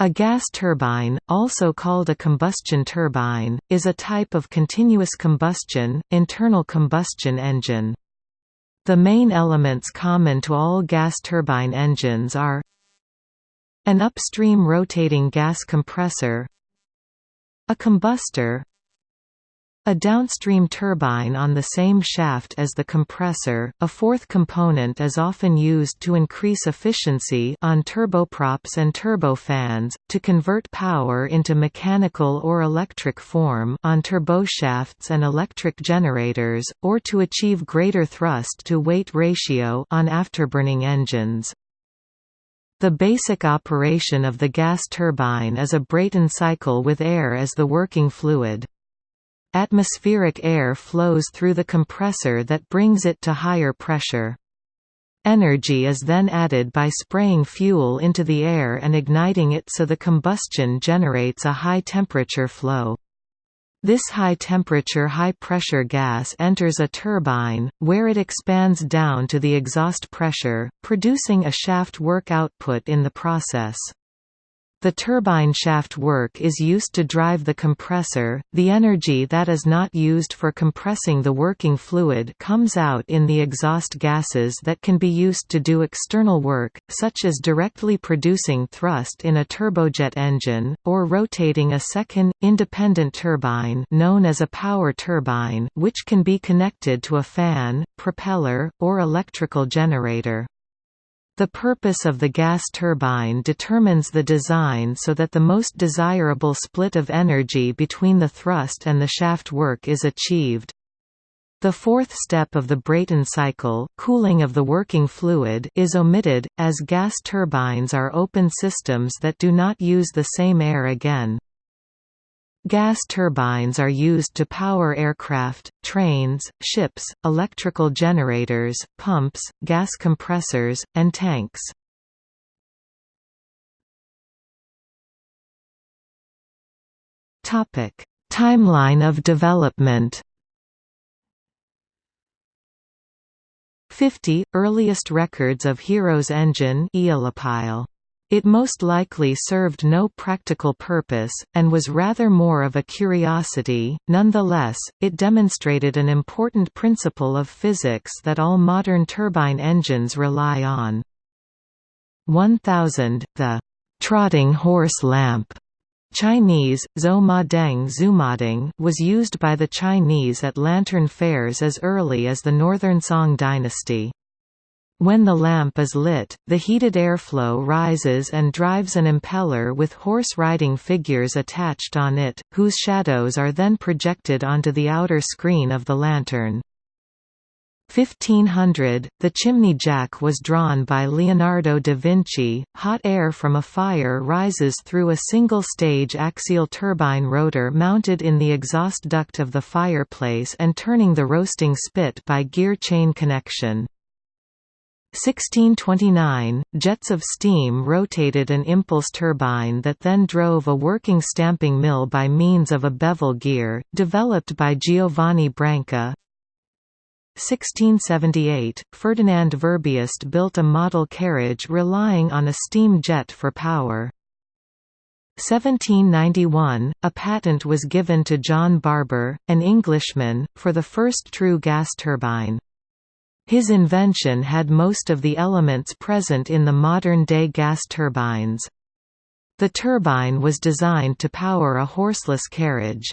A gas turbine, also called a combustion turbine, is a type of continuous combustion, internal combustion engine. The main elements common to all gas turbine engines are an upstream rotating gas compressor a combustor a downstream turbine on the same shaft as the compressor. A fourth component is often used to increase efficiency on turboprops and turbofans, to convert power into mechanical or electric form on turboshafts and electric generators, or to achieve greater thrust to weight ratio on afterburning engines. The basic operation of the gas turbine is a Brayton cycle with air as the working fluid. Atmospheric air flows through the compressor that brings it to higher pressure. Energy is then added by spraying fuel into the air and igniting it so the combustion generates a high-temperature flow. This high-temperature high-pressure gas enters a turbine, where it expands down to the exhaust pressure, producing a shaft work output in the process. The turbine shaft work is used to drive the compressor. The energy that is not used for compressing the working fluid comes out in the exhaust gases that can be used to do external work, such as directly producing thrust in a turbojet engine, or rotating a second, independent turbine known as a power turbine which can be connected to a fan, propeller, or electrical generator. The purpose of the gas turbine determines the design so that the most desirable split of energy between the thrust and the shaft work is achieved. The fourth step of the Brayton cycle cooling of the working fluid is omitted, as gas turbines are open systems that do not use the same air again. Gas turbines are used to power aircraft, trains, ships, electrical generators, pumps, gas compressors, and tanks. Timeline of development 50 – Earliest records of Hero's engine aeolipile it most likely served no practical purpose, and was rather more of a curiosity, nonetheless, it demonstrated an important principle of physics that all modern turbine engines rely on. 1000, the «trotting horse lamp» Chinese, Zhou Ma Deng Zumadeng was used by the Chinese at lantern fairs as early as the Northern Song dynasty. When the lamp is lit, the heated airflow rises and drives an impeller with horse-riding figures attached on it, whose shadows are then projected onto the outer screen of the lantern. 1500, the chimney jack was drawn by Leonardo da Vinci. Hot air from a fire rises through a single-stage axial turbine rotor mounted in the exhaust duct of the fireplace and turning the roasting spit by gear chain connection. 1629, jets of steam rotated an impulse turbine that then drove a working stamping mill by means of a bevel gear, developed by Giovanni Branca. 1678, Ferdinand Verbiest built a model carriage relying on a steam jet for power. 1791, a patent was given to John Barber, an Englishman, for the first true gas turbine. His invention had most of the elements present in the modern-day gas turbines. The turbine was designed to power a horseless carriage.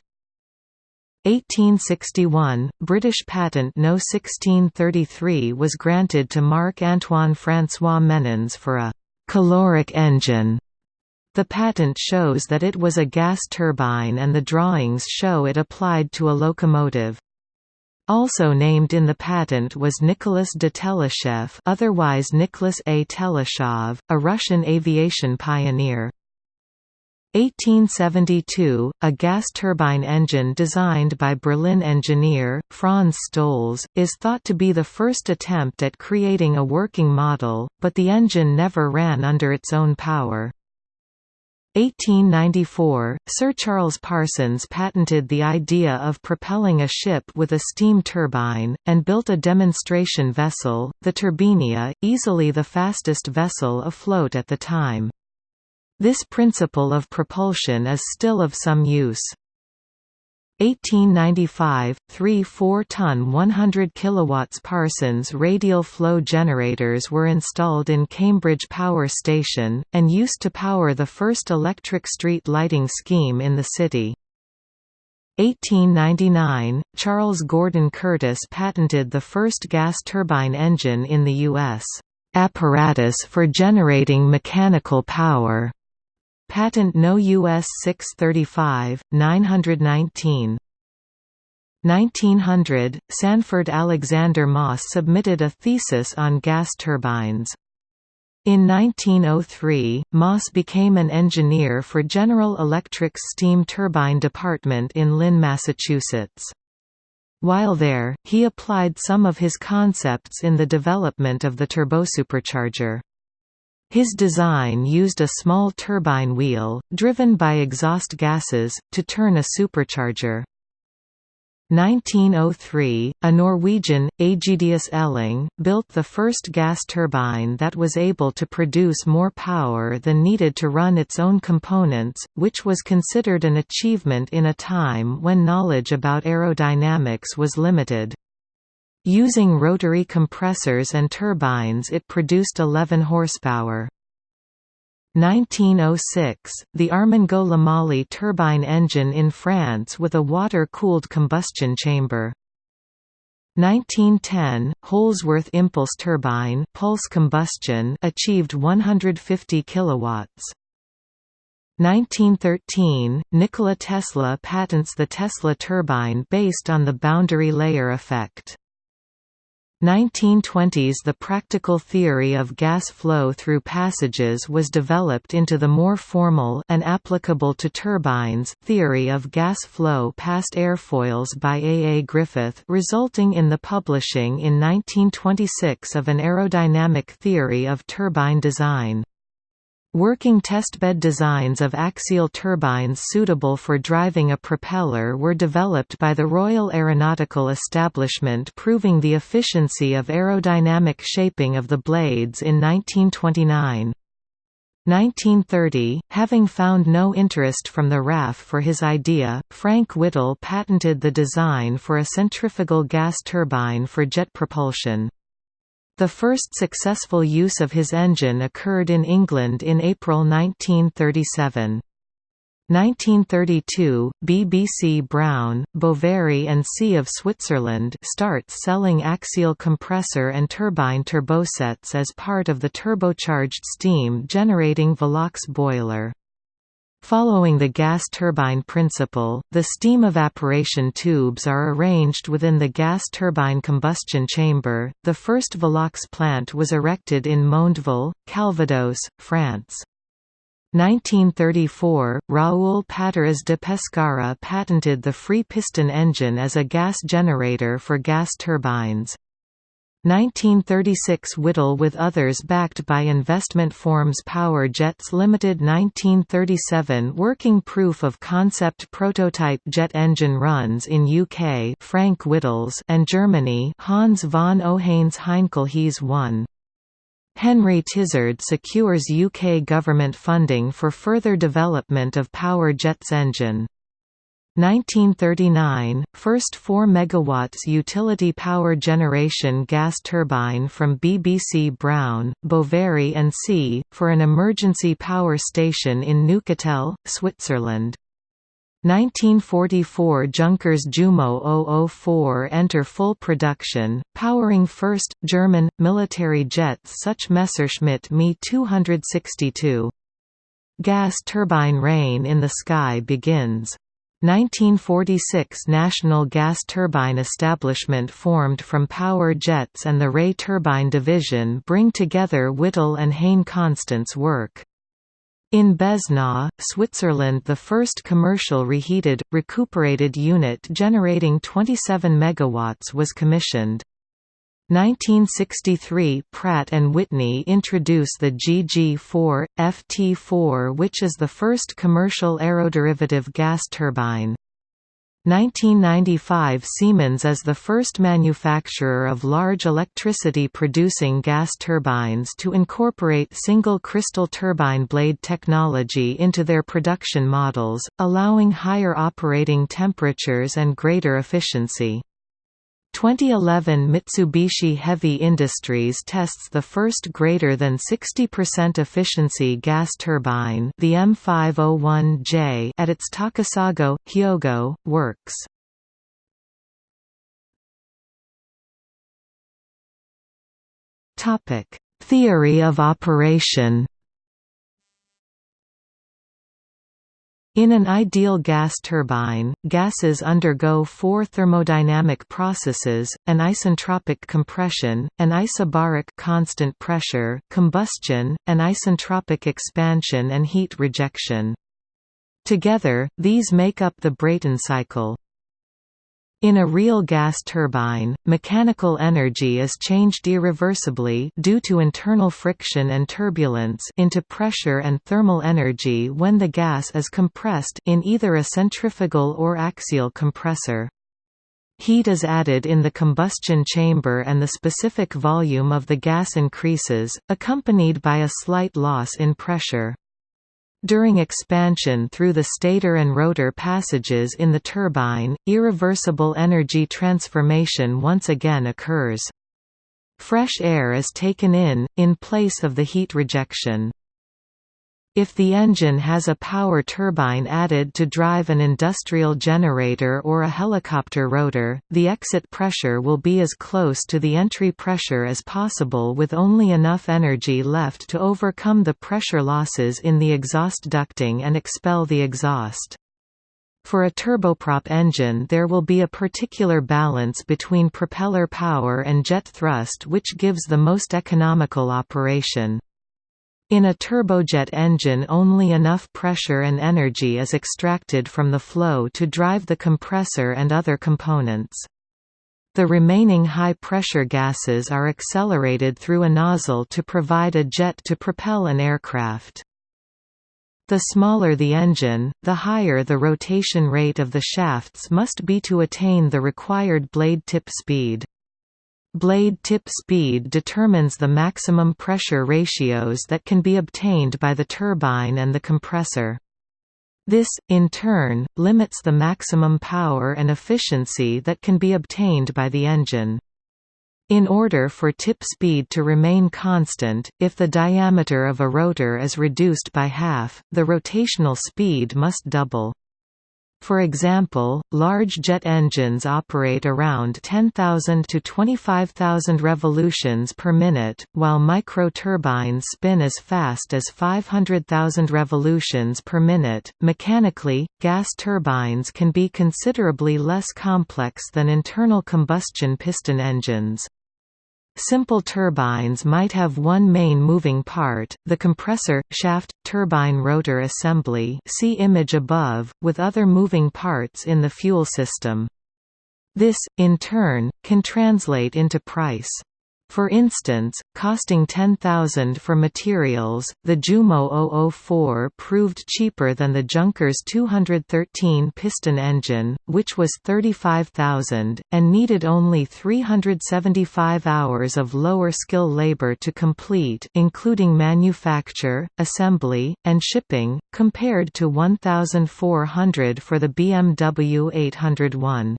1861, British patent No. 1633 was granted to Marc-Antoine François Mennons for a «caloric engine». The patent shows that it was a gas turbine and the drawings show it applied to a locomotive. Also named in the patent was Nicholas de Teleshev otherwise Nicholas A. Teleshov, a Russian aviation pioneer. 1872, a gas turbine engine designed by Berlin engineer, Franz Stolz, is thought to be the first attempt at creating a working model, but the engine never ran under its own power. 1894, Sir Charles Parsons patented the idea of propelling a ship with a steam turbine, and built a demonstration vessel, the Turbinia, easily the fastest vessel afloat at the time. This principle of propulsion is still of some use. 1895, three 4-ton 100 kilowatts Parsons radial flow generators were installed in Cambridge Power Station, and used to power the first electric street lighting scheme in the city. 1899, Charles Gordon Curtis patented the first gas turbine engine in the U.S. apparatus for generating mechanical power. Patent No. US 635, 919. 1900, Sanford Alexander Moss submitted a thesis on gas turbines. In 1903, Moss became an engineer for General Electric's steam turbine department in Lynn, Massachusetts. While there, he applied some of his concepts in the development of the turbosupercharger. His design used a small turbine wheel, driven by exhaust gases, to turn a supercharger. 1903, a Norwegian, Aegidius Elling, built the first gas turbine that was able to produce more power than needed to run its own components, which was considered an achievement in a time when knowledge about aerodynamics was limited. Using rotary compressors and turbines it produced 11 horsepower. 1906, the Armengaud-Lemale turbine engine in France with a water-cooled combustion chamber. 1910, Holzwarth impulse turbine pulse combustion achieved 150 kilowatts. 1913, Nikola Tesla patents the Tesla turbine based on the boundary layer effect. 1920s The practical theory of gas flow through passages was developed into the more formal and applicable to turbines theory of gas flow past airfoils by A. A. Griffith resulting in the publishing in 1926 of an aerodynamic theory of turbine design. Working testbed designs of axial turbines suitable for driving a propeller were developed by the Royal Aeronautical Establishment proving the efficiency of aerodynamic shaping of the blades in 1929. 1930, having found no interest from the RAF for his idea, Frank Whittle patented the design for a centrifugal gas turbine for jet propulsion. The first successful use of his engine occurred in England in April 1937. 1932, BBC Brown, Boveri and C of Switzerland starts selling axial compressor and turbine turbosets as part of the turbocharged steam generating Velox boiler. Following the gas turbine principle, the steam evaporation tubes are arranged within the gas turbine combustion chamber. The first Velox plant was erected in Mondeville, Calvados, France. 1934, Raoul Pateras de Pescara patented the free piston engine as a gas generator for gas turbines. 1936 Whittle with others backed by investment forms Power Jets Limited 1937 Working proof of concept prototype jet engine runs in UK Frank Whittles and Germany Hans von Ohain's Heinkel HeS 1. Henry Tizard secures UK government funding for further development of Power Jet's engine. 1939 – First 4 MW utility power generation gas turbine from BBC Brown, Boveri and C, for an emergency power station in Neuchâtel, Switzerland. 1944 Junkers Jumo 004 enter full production, powering first, German, military jets such Messerschmitt Me 262. Gas turbine reign in the sky begins. 1946 National Gas Turbine Establishment formed from Power Jets and the Ray Turbine Division bring together Whittle and Hayne Constant's work. In Beznau, Switzerland the first commercial reheated, recuperated unit generating 27 MW was commissioned. 1963 Pratt & Whitney introduce the GG4, FT4 which is the first commercial aeroderivative gas turbine. 1995 Siemens is the first manufacturer of large electricity-producing gas turbines to incorporate single crystal turbine blade technology into their production models, allowing higher operating temperatures and greater efficiency. 2011 Mitsubishi Heavy Industries tests the first greater than 60% efficiency gas turbine the M501J at its Takasago, Hyogo, works. Theory of operation In an ideal gas turbine, gases undergo four thermodynamic processes, an isentropic compression, an isobaric constant pressure combustion, an isentropic expansion and heat rejection. Together, these make up the Brayton cycle. In a real gas turbine, mechanical energy is changed irreversibly due to internal friction and turbulence into pressure and thermal energy when the gas is compressed in either a centrifugal or axial compressor. Heat is added in the combustion chamber and the specific volume of the gas increases, accompanied by a slight loss in pressure. During expansion through the stator and rotor passages in the turbine, irreversible energy transformation once again occurs. Fresh air is taken in, in place of the heat rejection. If the engine has a power turbine added to drive an industrial generator or a helicopter rotor, the exit pressure will be as close to the entry pressure as possible with only enough energy left to overcome the pressure losses in the exhaust ducting and expel the exhaust. For a turboprop engine there will be a particular balance between propeller power and jet thrust which gives the most economical operation. In a turbojet engine only enough pressure and energy is extracted from the flow to drive the compressor and other components. The remaining high-pressure gases are accelerated through a nozzle to provide a jet to propel an aircraft. The smaller the engine, the higher the rotation rate of the shafts must be to attain the required blade tip speed. Blade tip speed determines the maximum pressure ratios that can be obtained by the turbine and the compressor. This, in turn, limits the maximum power and efficiency that can be obtained by the engine. In order for tip speed to remain constant, if the diameter of a rotor is reduced by half, the rotational speed must double. For example, large jet engines operate around 10,000 to 25,000 revolutions per minute, while microturbines spin as fast as 500,000 revolutions per minute. Mechanically, gas turbines can be considerably less complex than internal combustion piston engines. Simple turbines might have one main moving part, the compressor, shaft, turbine rotor assembly see image above, with other moving parts in the fuel system. This, in turn, can translate into price. For instance, costing 10,000 for materials, the Jumo 004 proved cheaper than the Junkers 213 piston engine, which was 35,000, and needed only 375 hours of lower skill labor to complete including manufacture, assembly, and shipping, compared to 1,400 for the BMW 801.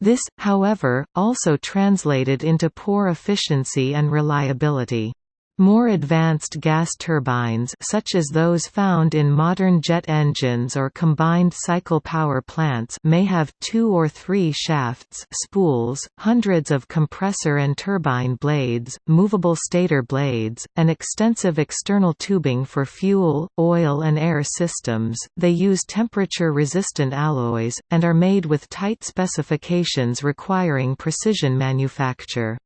This, however, also translated into poor efficiency and reliability. More advanced gas turbines such as those found in modern jet engines or combined cycle power plants may have two or three shafts spools, hundreds of compressor and turbine blades, movable stator blades, and extensive external tubing for fuel, oil and air systems. They use temperature-resistant alloys, and are made with tight specifications requiring precision manufacture.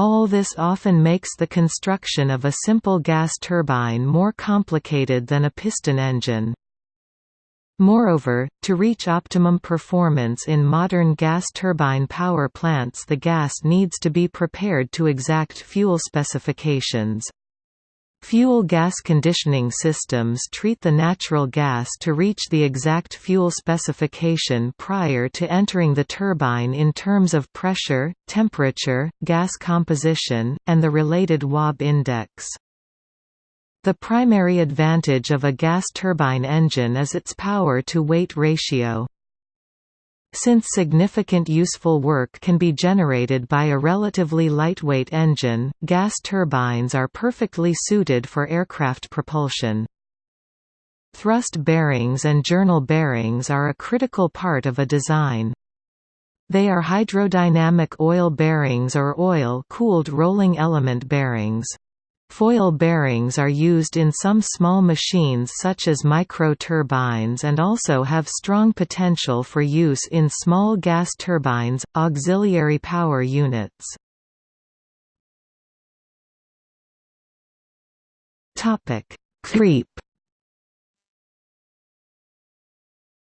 All this often makes the construction of a simple gas turbine more complicated than a piston engine. Moreover, to reach optimum performance in modern gas turbine power plants the gas needs to be prepared to exact fuel specifications. Fuel gas conditioning systems treat the natural gas to reach the exact fuel specification prior to entering the turbine in terms of pressure, temperature, gas composition, and the related Wobbe index. The primary advantage of a gas turbine engine is its power-to-weight ratio. Since significant useful work can be generated by a relatively lightweight engine, gas turbines are perfectly suited for aircraft propulsion. Thrust bearings and journal bearings are a critical part of a design. They are hydrodynamic oil bearings or oil-cooled rolling element bearings. Foil bearings are used in some small machines such as micro-turbines and also have strong potential for use in small gas turbines, auxiliary power units. Creep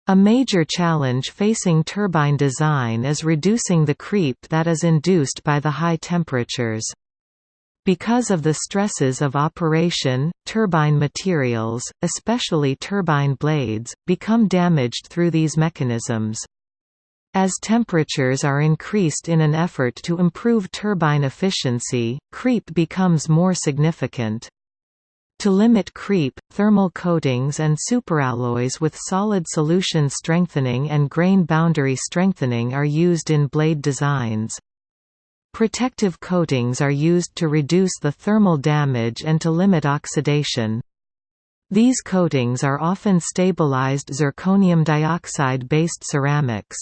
A major challenge facing turbine design is reducing the creep that is induced by the high temperatures. Because of the stresses of operation, turbine materials, especially turbine blades, become damaged through these mechanisms. As temperatures are increased in an effort to improve turbine efficiency, creep becomes more significant. To limit creep, thermal coatings and superalloys with solid solution strengthening and grain boundary strengthening are used in blade designs. Protective coatings are used to reduce the thermal damage and to limit oxidation. These coatings are often stabilized zirconium dioxide-based ceramics.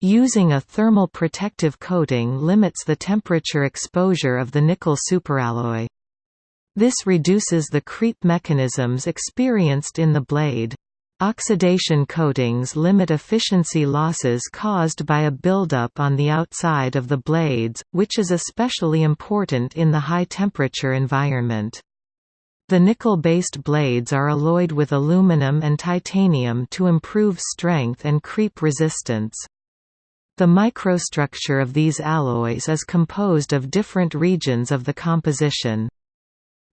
Using a thermal protective coating limits the temperature exposure of the nickel superalloy. This reduces the creep mechanisms experienced in the blade. Oxidation coatings limit efficiency losses caused by a buildup on the outside of the blades, which is especially important in the high-temperature environment. The nickel-based blades are alloyed with aluminum and titanium to improve strength and creep resistance. The microstructure of these alloys is composed of different regions of the composition.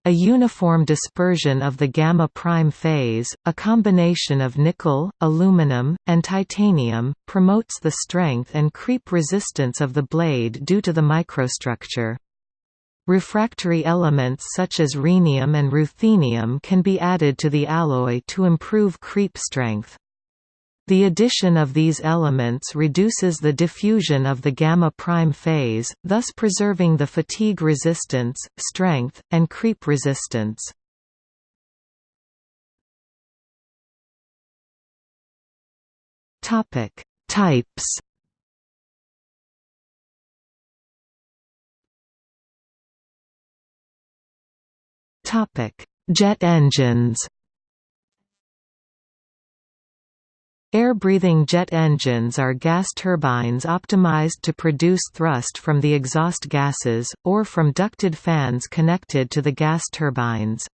A uniform dispersion of the gamma prime phase, a combination of nickel, aluminum, and titanium, promotes the strength and creep resistance of the blade due to the microstructure. Refractory elements such as rhenium and ruthenium can be added to the alloy to improve creep strength. The addition of these elements reduces the diffusion of the gamma prime phase, thus preserving the fatigue resistance, strength, and creep resistance. Topic: Types. Topic: Jet engines. Air-breathing jet engines are gas turbines optimized to produce thrust from the exhaust gases, or from ducted fans connected to the gas turbines.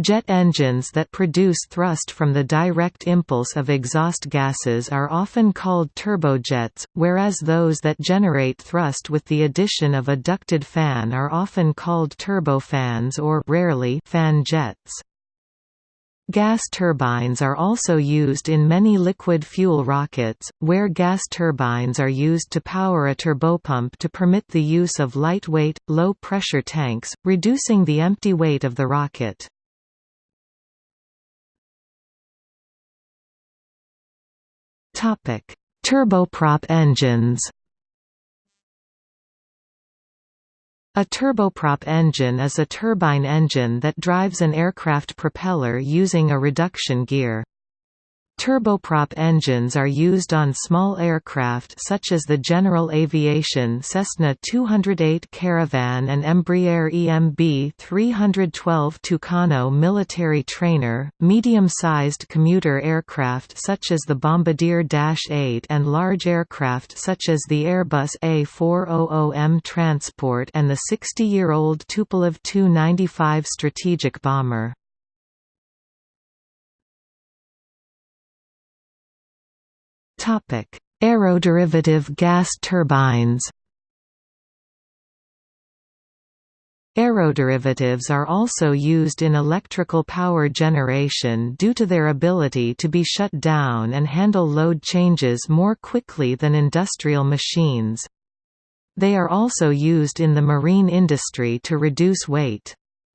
Jet engines that produce thrust from the direct impulse of exhaust gases are often called turbojets, whereas those that generate thrust with the addition of a ducted fan are often called turbofans or rarely fan jets. Gas turbines are also used in many liquid fuel rockets, where gas turbines are used to power a turbopump to permit the use of lightweight, low-pressure tanks, reducing the empty weight of the rocket. Turboprop engines A turboprop engine is a turbine engine that drives an aircraft propeller using a reduction gear. Turboprop engines are used on small aircraft such as the General Aviation Cessna 208 Caravan and Embraer EMB 312 Tucano military trainer, medium-sized commuter aircraft such as the Bombardier Dash 8 and large aircraft such as the Airbus A400M Transport and the 60-year-old Tupolev Tu-95 strategic bomber. Topic: Aeroderivative gas turbines. Aeroderivatives are also used in electrical power generation due to their ability to be shut down and handle load changes more quickly than industrial machines. They are also used in the marine industry to reduce weight.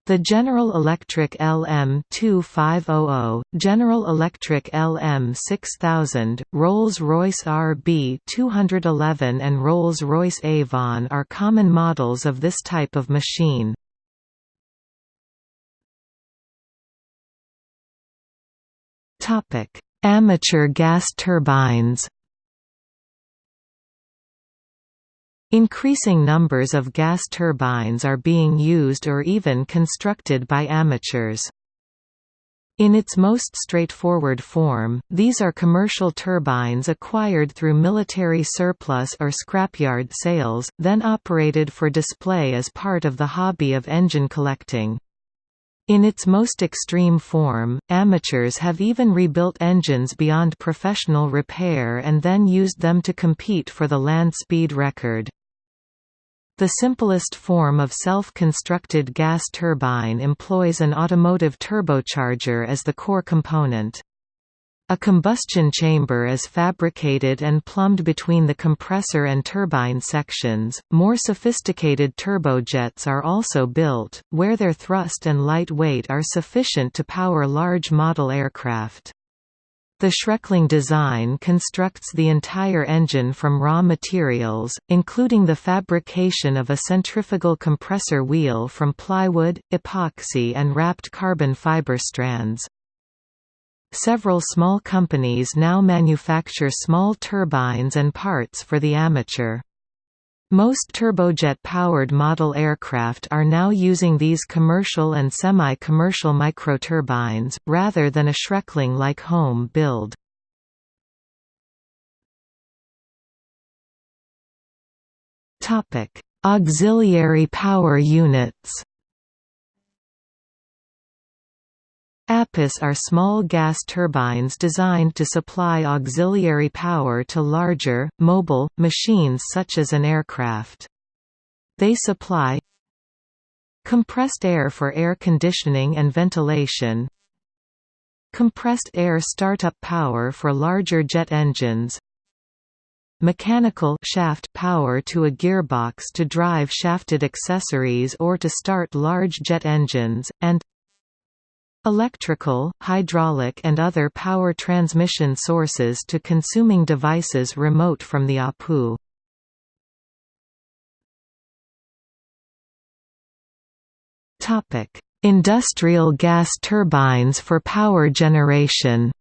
The General Electric LM2500, General Electric LM6000, Rolls-Royce RB211 and Rolls-Royce Avon are common models of this type of machine. Amateur gas turbines Increasing numbers of gas turbines are being used or even constructed by amateurs. In its most straightforward form, these are commercial turbines acquired through military surplus or scrapyard sales, then operated for display as part of the hobby of engine collecting. In its most extreme form, amateurs have even rebuilt engines beyond professional repair and then used them to compete for the land speed record. The simplest form of self-constructed gas turbine employs an automotive turbocharger as the core component. A combustion chamber is fabricated and plumbed between the compressor and turbine sections. More sophisticated turbojets are also built, where their thrust and light weight are sufficient to power large model aircraft. The Schreckling design constructs the entire engine from raw materials, including the fabrication of a centrifugal compressor wheel from plywood, epoxy and wrapped carbon fiber strands. Several small companies now manufacture small turbines and parts for the amateur. Most turbojet-powered model aircraft are now using these commercial and semi-commercial microturbines, rather than a Schreckling-like home build. Auxiliary power units APUs are small gas turbines designed to supply auxiliary power to larger, mobile, machines such as an aircraft. They supply compressed air for air conditioning and ventilation compressed air startup power for larger jet engines mechanical shaft power to a gearbox to drive shafted accessories or to start large jet engines, and Electrical, hydraulic and other power transmission sources to consuming devices remote from the APU. Industrial gas turbines for power generation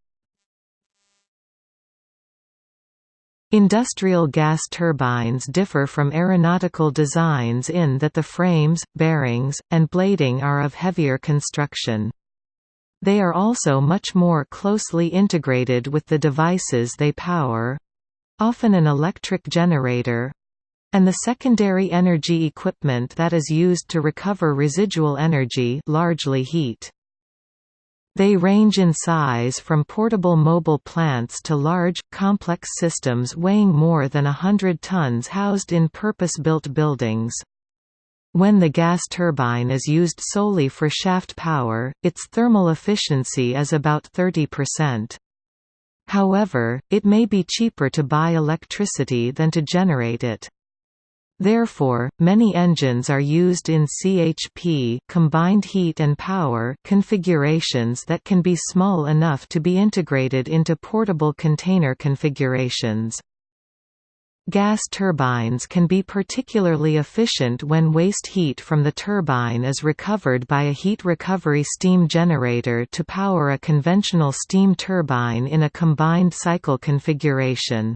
Industrial gas turbines differ from aeronautical designs in that the frames, bearings, and blading are of heavier construction. They are also much more closely integrated with the devices they power—often an electric generator—and the secondary energy equipment that is used to recover residual energy largely heat. They range in size from portable mobile plants to large, complex systems weighing more than a hundred tons housed in purpose-built buildings. When the gas turbine is used solely for shaft power, its thermal efficiency is about 30%. However, it may be cheaper to buy electricity than to generate it. Therefore, many engines are used in CHP combined heat and power configurations that can be small enough to be integrated into portable container configurations. Gas turbines can be particularly efficient when waste heat from the turbine is recovered by a heat recovery steam generator to power a conventional steam turbine in a combined cycle configuration.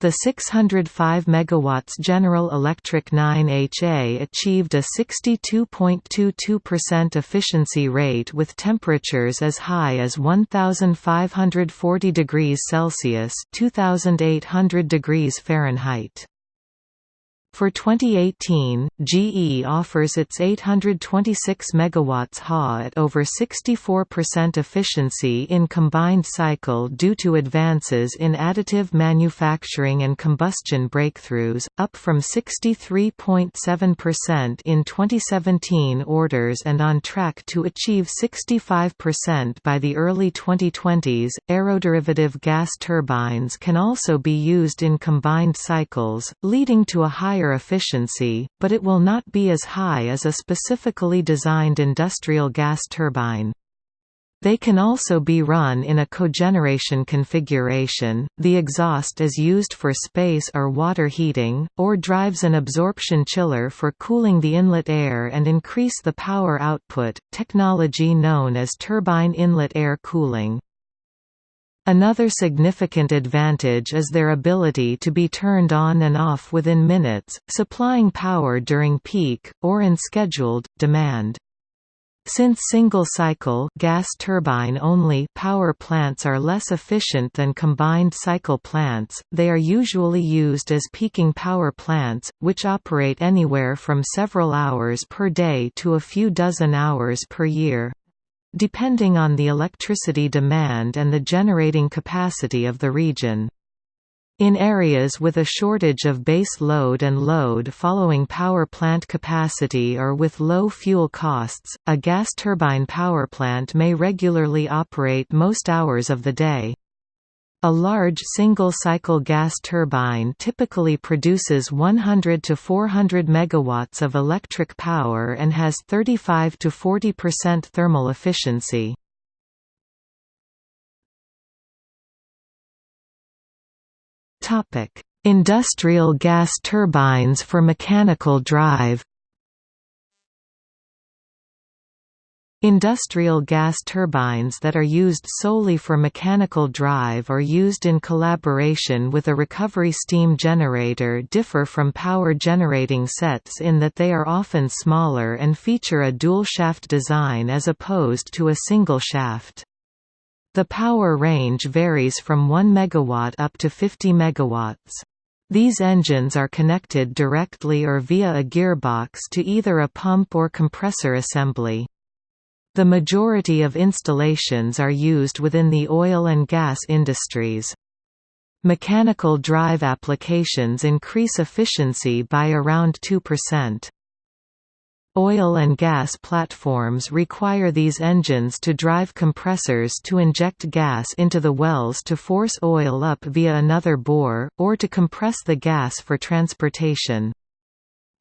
The 605 MW General Electric 9HA achieved a 62.22% efficiency rate with temperatures as high as 1540 degrees Celsius (2800 degrees Fahrenheit). For 2018, GE offers its 826 MW HA at over 64% efficiency in combined cycle due to advances in additive manufacturing and combustion breakthroughs, up from 63.7% in 2017 orders and on track to achieve 65% by the early 2020s. Aeroderivative gas turbines can also be used in combined cycles, leading to a higher higher efficiency, but it will not be as high as a specifically designed industrial gas turbine. They can also be run in a cogeneration configuration, the exhaust is used for space or water heating, or drives an absorption chiller for cooling the inlet air and increase the power output, technology known as turbine inlet air cooling. Another significant advantage is their ability to be turned on and off within minutes, supplying power during peak, or in scheduled, demand. Since single-cycle gas turbine-only power plants are less efficient than combined cycle plants, they are usually used as peaking power plants, which operate anywhere from several hours per day to a few dozen hours per year depending on the electricity demand and the generating capacity of the region. In areas with a shortage of base load and load following power plant capacity or with low fuel costs, a gas turbine power plant may regularly operate most hours of the day. A large single-cycle gas turbine typically produces 100 to 400 megawatts of electric power and has 35 to 40% thermal efficiency. Topic: Industrial gas turbines for mechanical drive. Industrial gas turbines that are used solely for mechanical drive or used in collaboration with a recovery steam generator differ from power generating sets in that they are often smaller and feature a dual-shaft design as opposed to a single shaft. The power range varies from 1 MW up to 50 MW. These engines are connected directly or via a gearbox to either a pump or compressor assembly. The majority of installations are used within the oil and gas industries. Mechanical drive applications increase efficiency by around 2%. Oil and gas platforms require these engines to drive compressors to inject gas into the wells to force oil up via another bore, or to compress the gas for transportation.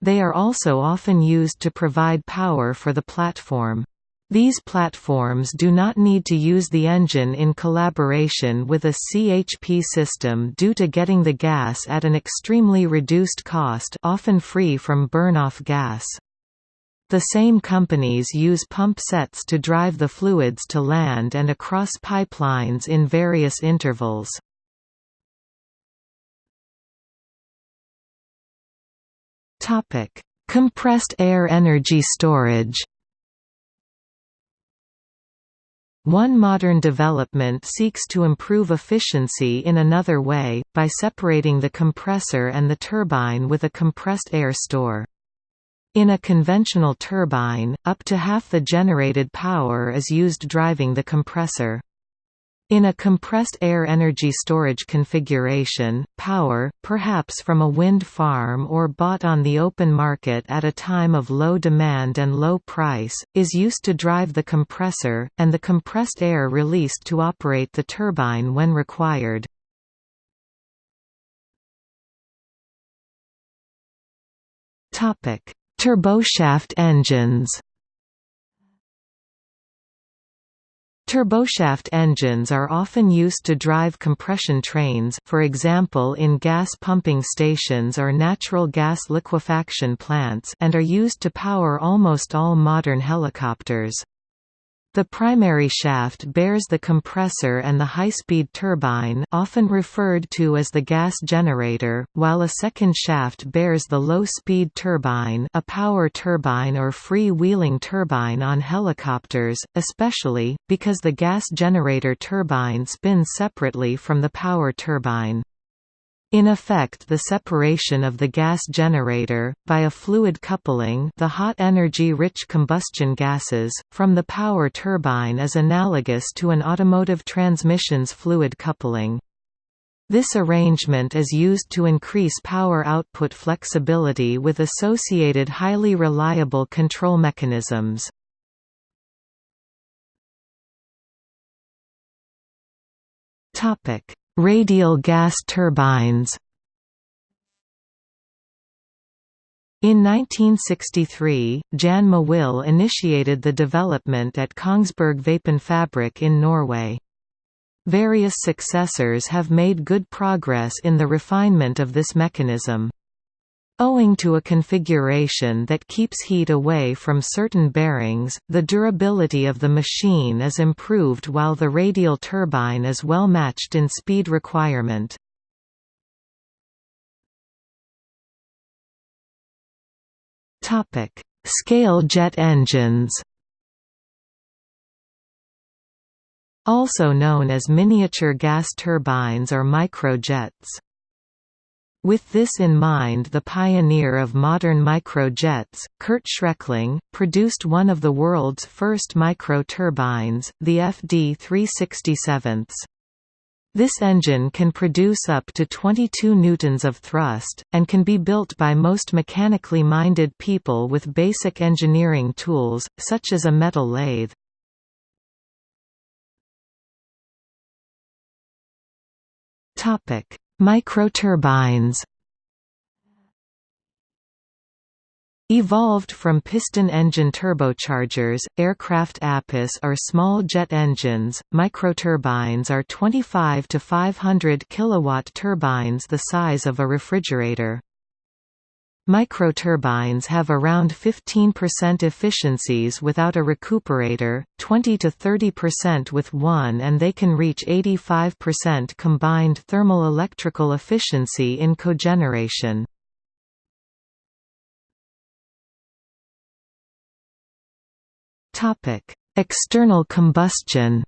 They are also often used to provide power for the platform. These platforms do not need to use the engine in collaboration with a CHP system due to getting the gas at an extremely reduced cost often free from burn-off gas. The same companies use pump sets to drive the fluids to land and across pipelines in various intervals. Compressed air energy storage One modern development seeks to improve efficiency in another way, by separating the compressor and the turbine with a compressed air store. In a conventional turbine, up to half the generated power is used driving the compressor. In a compressed air energy storage configuration, power, perhaps from a wind farm or bought on the open market at a time of low demand and low price, is used to drive the compressor, and the compressed air released to operate the turbine when required. Turboshaft engines Turboshaft engines are often used to drive compression trains for example in gas pumping stations or natural gas liquefaction plants and are used to power almost all modern helicopters. The primary shaft bears the compressor and the high-speed turbine often referred to as the gas generator, while a second shaft bears the low-speed turbine a power turbine or free-wheeling turbine on helicopters, especially, because the gas generator turbine spins separately from the power turbine. In effect the separation of the gas generator, by a fluid coupling the hot energy-rich combustion gases, from the power turbine is analogous to an automotive transmission's fluid coupling. This arrangement is used to increase power output flexibility with associated highly reliable control mechanisms. Topic: Radial gas turbines In 1963, Jan Mowill initiated the development at Kongsberg Vapenfabrik in Norway. Various successors have made good progress in the refinement of this mechanism. Owing to a configuration that keeps heat away from certain bearings, the durability of the machine is improved while the radial turbine is well matched in speed requirement. Scale jet engines Also known as miniature gas turbines or microjets. With this in mind the pioneer of modern microjets, Kurt Schreckling, produced one of the world's first micro-turbines, the FD 367. This engine can produce up to 22 newtons of thrust, and can be built by most mechanically minded people with basic engineering tools, such as a metal lathe. Topic: Microturbines Evolved from piston engine turbochargers, aircraft APUs or small jet engines, microturbines are 25 to 500 kilowatt turbines the size of a refrigerator. Microturbines have around 15% efficiencies without a recuperator, 20 to 30% with one and they can reach 85% combined thermal electrical efficiency in cogeneration. External combustion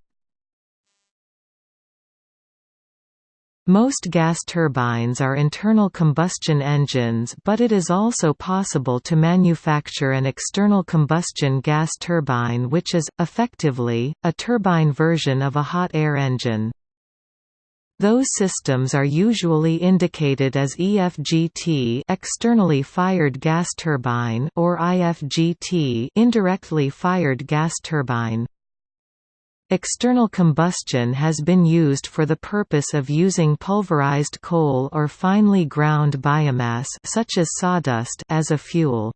Most gas turbines are internal combustion engines but it is also possible to manufacture an external combustion gas turbine which is, effectively, a turbine version of a hot air engine. Those systems are usually indicated as EFGT externally fired gas turbine or IFGT indirectly fired gas turbine. External combustion has been used for the purpose of using pulverized coal or finely ground biomass such as sawdust as a fuel.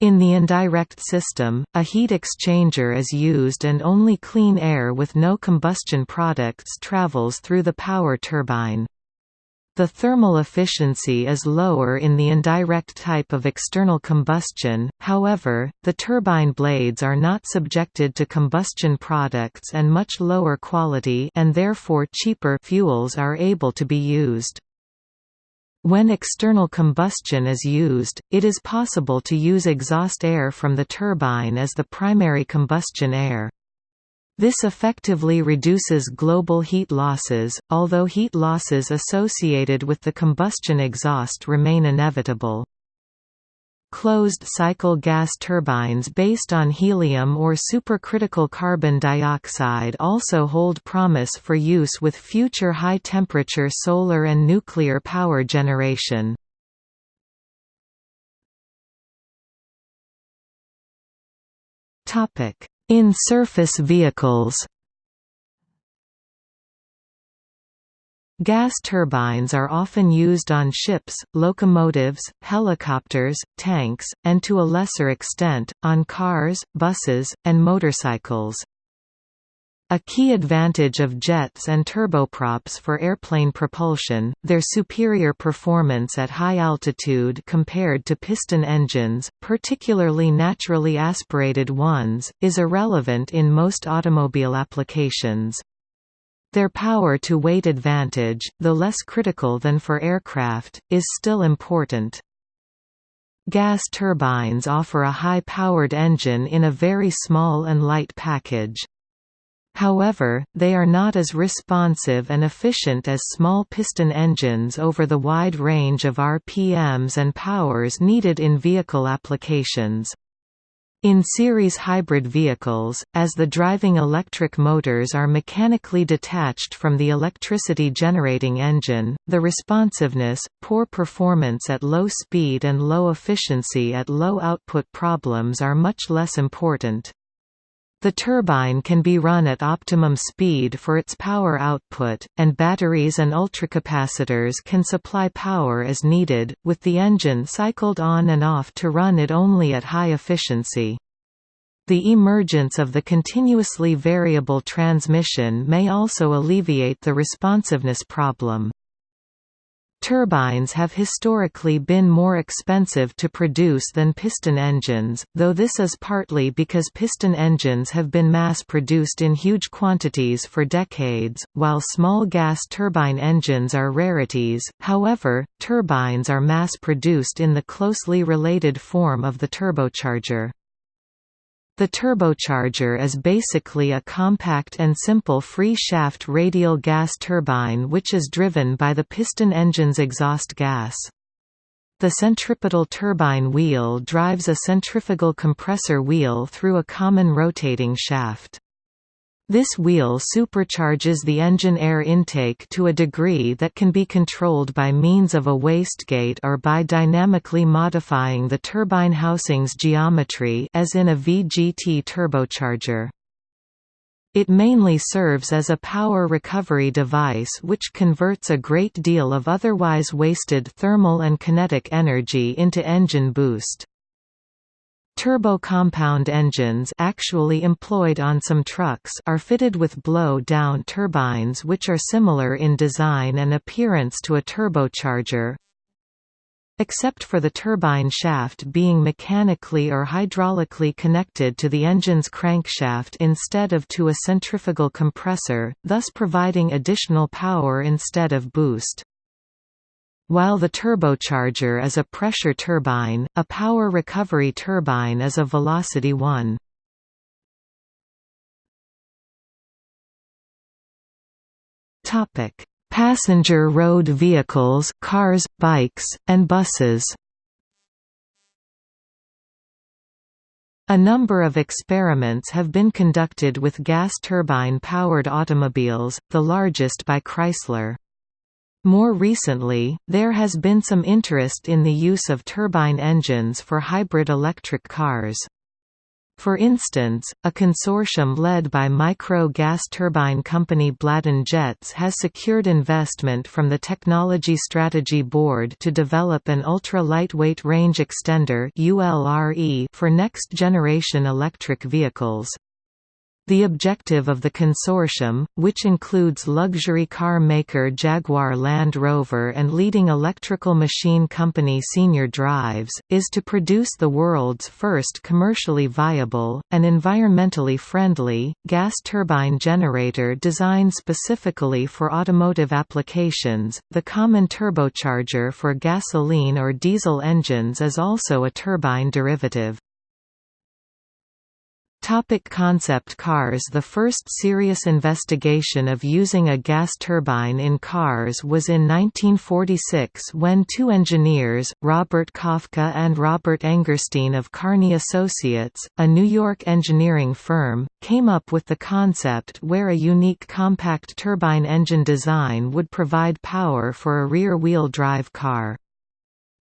In the indirect system, a heat exchanger is used and only clean air with no combustion products travels through the power turbine. The thermal efficiency is lower in the indirect type of external combustion, however, the turbine blades are not subjected to combustion products and much lower quality and therefore cheaper fuels are able to be used. When external combustion is used, it is possible to use exhaust air from the turbine as the primary combustion air. This effectively reduces global heat losses, although heat losses associated with the combustion exhaust remain inevitable. Closed-cycle gas turbines based on helium or supercritical carbon dioxide also hold promise for use with future high-temperature solar and nuclear power generation. Topic: in surface vehicles Gas turbines are often used on ships, locomotives, helicopters, tanks, and to a lesser extent, on cars, buses, and motorcycles. A key advantage of jets and turboprops for airplane propulsion, their superior performance at high altitude compared to piston engines, particularly naturally aspirated ones, is irrelevant in most automobile applications. Their power-to-weight advantage, though less critical than for aircraft, is still important. Gas turbines offer a high-powered engine in a very small and light package. However, they are not as responsive and efficient as small piston engines over the wide range of RPMs and powers needed in vehicle applications. In series hybrid vehicles, as the driving electric motors are mechanically detached from the electricity generating engine, the responsiveness, poor performance at low speed and low efficiency at low output problems are much less important. The turbine can be run at optimum speed for its power output, and batteries and ultracapacitors can supply power as needed, with the engine cycled on and off to run it only at high efficiency. The emergence of the continuously variable transmission may also alleviate the responsiveness problem. Turbines have historically been more expensive to produce than piston engines, though this is partly because piston engines have been mass-produced in huge quantities for decades, while small gas turbine engines are rarities. However, turbines are mass-produced in the closely related form of the turbocharger. The turbocharger is basically a compact and simple free-shaft radial gas turbine which is driven by the piston engine's exhaust gas. The centripetal turbine wheel drives a centrifugal compressor wheel through a common rotating shaft. This wheel supercharges the engine air intake to a degree that can be controlled by means of a wastegate or by dynamically modifying the turbine housing's geometry as in a VGT turbocharger. It mainly serves as a power recovery device which converts a great deal of otherwise wasted thermal and kinetic energy into engine boost. Turbo-compound engines actually employed on some trucks are fitted with blow-down turbines which are similar in design and appearance to a turbocharger, except for the turbine shaft being mechanically or hydraulically connected to the engine's crankshaft instead of to a centrifugal compressor, thus providing additional power instead of boost. While the turbocharger is a pressure turbine, a power recovery turbine is a velocity one. Topic: Passenger road vehicles, cars, bikes, and buses. A number of experiments have been conducted with gas turbine-powered automobiles, the largest by Chrysler. More recently, there has been some interest in the use of turbine engines for hybrid electric cars. For instance, a consortium led by micro gas turbine company Bladon Jets has secured investment from the Technology Strategy Board to develop an ultra-lightweight range extender for next-generation electric vehicles. The objective of the consortium, which includes luxury car maker Jaguar Land Rover and leading electrical machine company Senior Drives, is to produce the world's first commercially viable, and environmentally friendly, gas turbine generator designed specifically for automotive applications. The common turbocharger for gasoline or diesel engines is also a turbine derivative. Topic concept cars The first serious investigation of using a gas turbine in cars was in 1946 when two engineers, Robert Kafka and Robert Engerstein of Carney Associates, a New York engineering firm, came up with the concept where a unique compact turbine engine design would provide power for a rear-wheel drive car.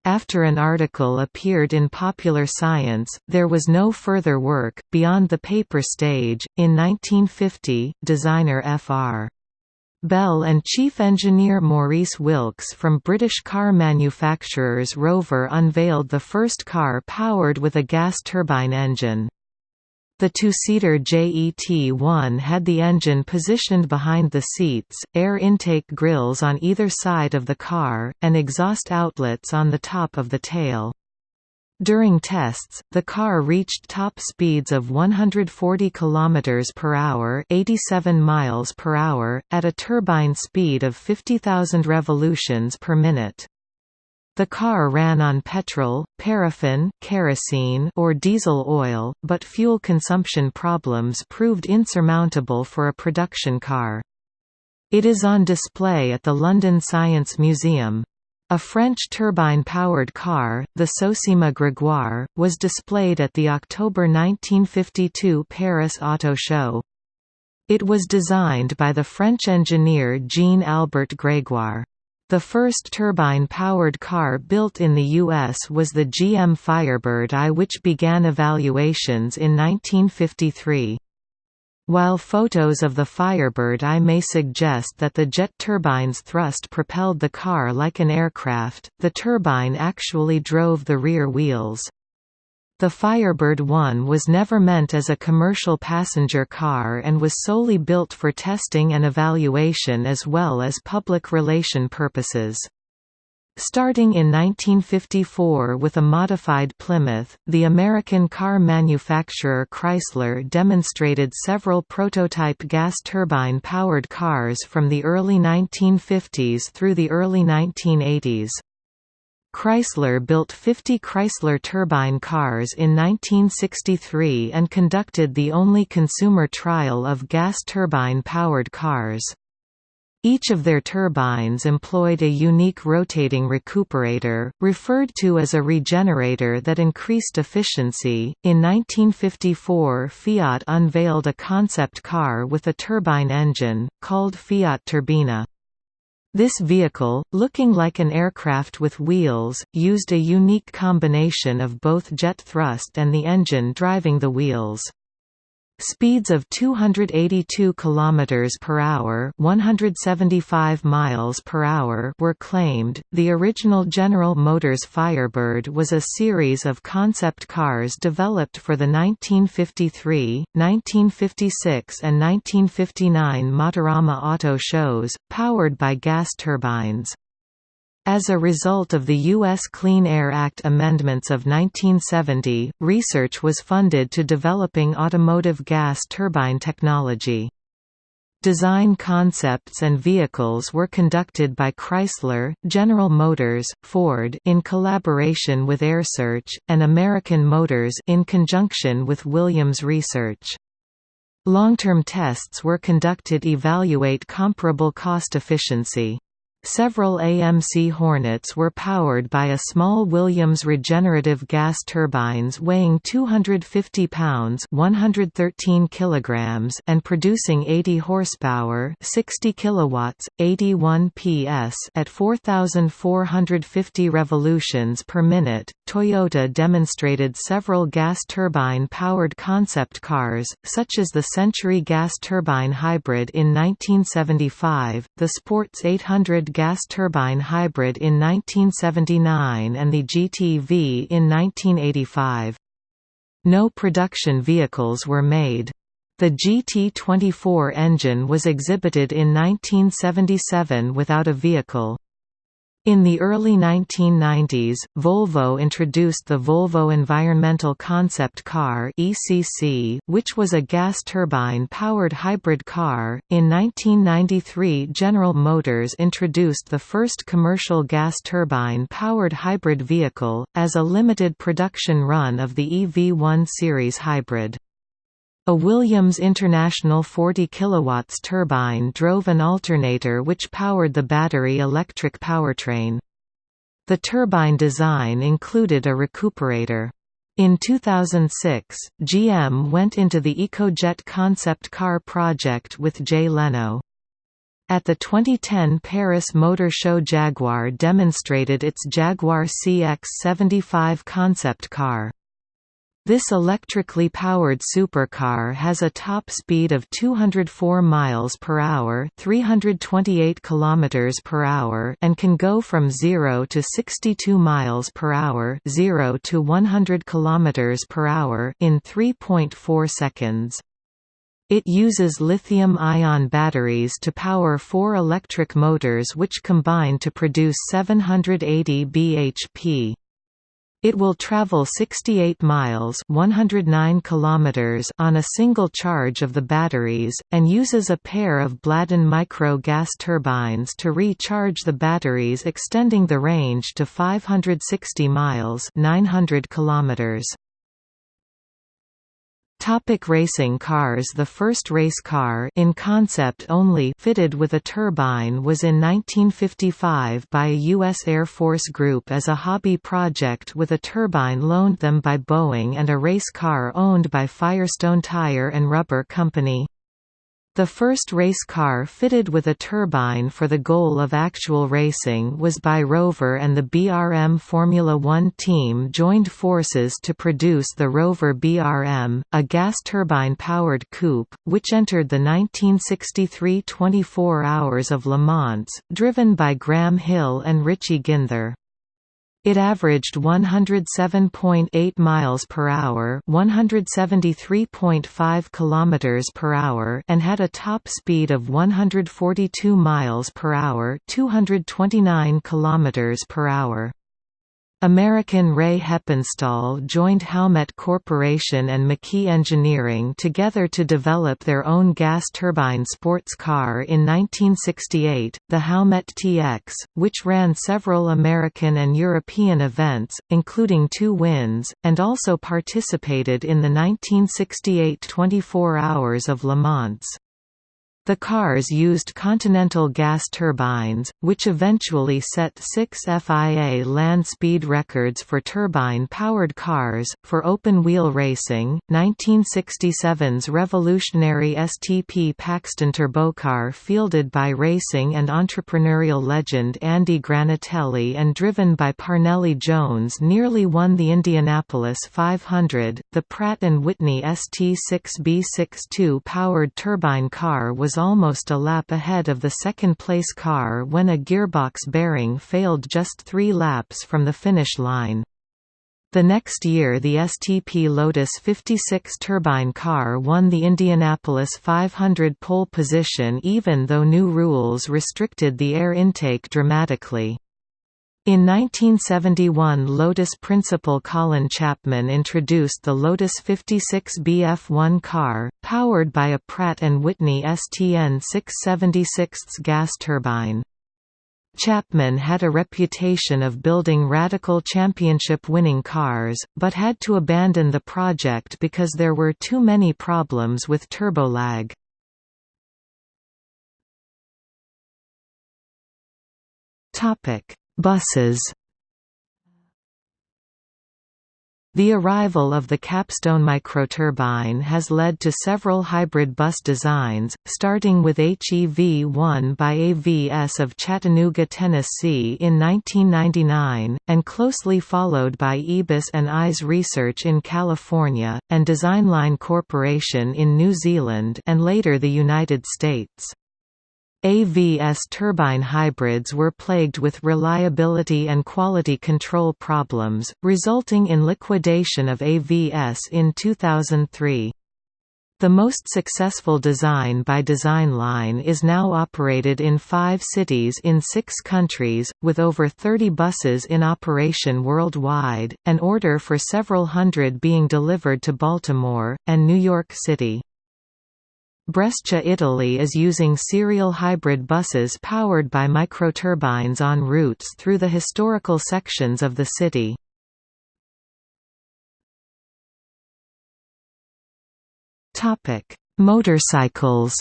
After an article appeared in Popular Science, there was no further work, beyond the paper stage. In 1950, designer Fr. Bell and chief engineer Maurice Wilks from British car manufacturers Rover unveiled the first car powered with a gas turbine engine. The two-seater JET-1 had the engine positioned behind the seats, air intake grills on either side of the car, and exhaust outlets on the top of the tail. During tests, the car reached top speeds of 140 km per hour, 87 miles per hour, at a turbine speed of 50,000 revolutions per minute. The car ran on petrol, paraffin, kerosene or diesel oil, but fuel consumption problems proved insurmountable for a production car. It is on display at the London Science Museum. A French turbine-powered car, the SOCEMA Grégoire, was displayed at the October 1952 Paris Auto Show. It was designed by the French engineer Jean-Albert Grégoire. The first turbine-powered car built in the U.S. was the GM Firebird I which began evaluations in 1953. While photos of the Firebird I may suggest that the jet turbine's thrust propelled the car like an aircraft, the turbine actually drove the rear wheels. The Firebird 1 was never meant as a commercial passenger car and was solely built for testing and evaluation as well as public relation purposes. Starting in 1954 with a modified Plymouth, the American car manufacturer Chrysler demonstrated several prototype gas turbine-powered cars from the early 1950s through the early 1980s. Chrysler built 50 Chrysler turbine cars in 1963 and conducted the only consumer trial of gas turbine-powered cars. Each of their turbines employed a unique rotating recuperator, referred to as a regenerator that increased efficiency. In 1954, Fiat unveiled a concept car with a turbine engine, called Fiat Turbina. This vehicle, looking like an aircraft with wheels, used a unique combination of both jet thrust and the engine driving the wheels. Speeds of 282 km per hour, 175 miles per hour were claimed. The original General Motors Firebird was a series of concept cars developed for the 1953, 1956 and 1959 Motorama auto shows, powered by gas turbines. As a result of the U.S. Clean Air Act amendments of 1970, research was funded to developing automotive gas turbine technology. Design concepts and vehicles were conducted by Chrysler, General Motors, Ford in collaboration with AiResearch, and American Motors in conjunction with Williams Research. Long-term tests were conducted evaluate comparable cost efficiency. Several AMC Hornets were powered by a small Williams regenerative gas turbines weighing 250 pounds 113 kilograms and producing 80 horsepower 60 kilowatts, 81 PS at 4,450 revolutions per minute. Toyota demonstrated several gas turbine-powered concept cars, such as the Century gas turbine hybrid in 1975, the Sports 800 gas turbine hybrid in 1979 and the GTV in 1985. No production vehicles were made. The GT24 engine was exhibited in 1977 without a vehicle. In the early 1990s, Volvo introduced the Volvo Environmental Concept Car (ECC), which was a gas turbine-powered hybrid car. In 1993, General Motors introduced the first commercial gas turbine-powered hybrid vehicle as a limited production run of the EV1 series hybrid. A Williams International 40 kW turbine drove an alternator which powered the battery electric powertrain. The turbine design included a recuperator. In 2006, GM went into the EcoJet concept car project with Jay Leno. At the 2010 Paris Motor Show Jaguar demonstrated its Jaguar CX-75 concept car. This electrically powered supercar has a top speed of 204 miles per hour, 328 kilometers per hour, and can go from 0 to 62 miles per hour, 0 to 100 kilometers per hour in 3.4 seconds. It uses lithium-ion batteries to power four electric motors which combine to produce 780 bhp. It will travel 68 miles 109 kilometers on a single charge of the batteries, and uses a pair of Bladon micro gas turbines to recharge the batteries extending the range to 560 miles 900 kilometers. Topic racing cars The first race car in concept only fitted with a turbine was in 1955 by a U.S. Air Force group as a hobby project with a turbine loaned them by Boeing and a race car owned by Firestone Tire and Rubber Company. The first race car fitted with a turbine for the goal of actual racing was by Rover and the BRM Formula One team joined forces to produce the Rover BRM, a gas turbine-powered coupe, which entered the 1963 24 Hours of Le Mans, driven by Graham Hill and Richie Ginther. It averaged 107.8 miles per hour, 173.5 kilometers per hour, and had a top speed of 142 miles per hour, 229 kilometers per hour. American Ray Heppenstall joined Howmet Corporation and McKee Engineering together to develop their own gas turbine sports car in 1968, the Howmet TX, which ran several American and European events, including two wins, and also participated in the 1968 24 Hours of Le Mans. The cars used Continental gas turbines, which eventually set six FIA land speed records for turbine-powered cars. For open-wheel racing, 1967's revolutionary STP Paxton turbocar fielded by racing and entrepreneurial legend Andy Granatelli and driven by Parnelli Jones nearly won the Indianapolis 500. The Pratt & Whitney ST6B62 powered turbine car was was almost a lap ahead of the second-place car when a gearbox bearing failed just three laps from the finish line. The next year the STP Lotus 56 turbine car won the Indianapolis 500 pole position even though new rules restricted the air intake dramatically. In 1971 Lotus principal Colin Chapman introduced the Lotus 56 BF1 car, powered by a Pratt & Whitney STN 676 gas turbine. Chapman had a reputation of building radical championship-winning cars, but had to abandon the project because there were too many problems with turbolag. Topic Buses The arrival of the capstone microturbine has led to several hybrid bus designs, starting with HEV-1 by AVS of Chattanooga, Tennessee in 1999, and closely followed by EBUS and ISE Research in California, and Designline Corporation in New Zealand and later the United States. AVS turbine hybrids were plagued with reliability and quality control problems, resulting in liquidation of AVS in 2003. The most successful design by Designline is now operated in five cities in six countries, with over 30 buses in operation worldwide, an order for several hundred being delivered to Baltimore, and New York City. Brescia Italy is using serial hybrid buses powered by microturbines on routes through the historical sections of the city. Motorcycles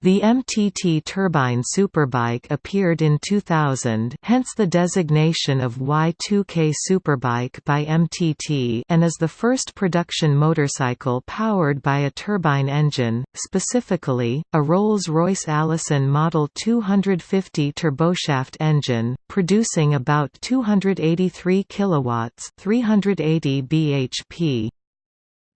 The MTT turbine superbike appeared in 2000 hence the designation of Y2K Superbike by MTT and is the first production motorcycle powered by a turbine engine, specifically, a Rolls-Royce Allison Model 250 turboshaft engine, producing about 283 kilowatts 380 bhp.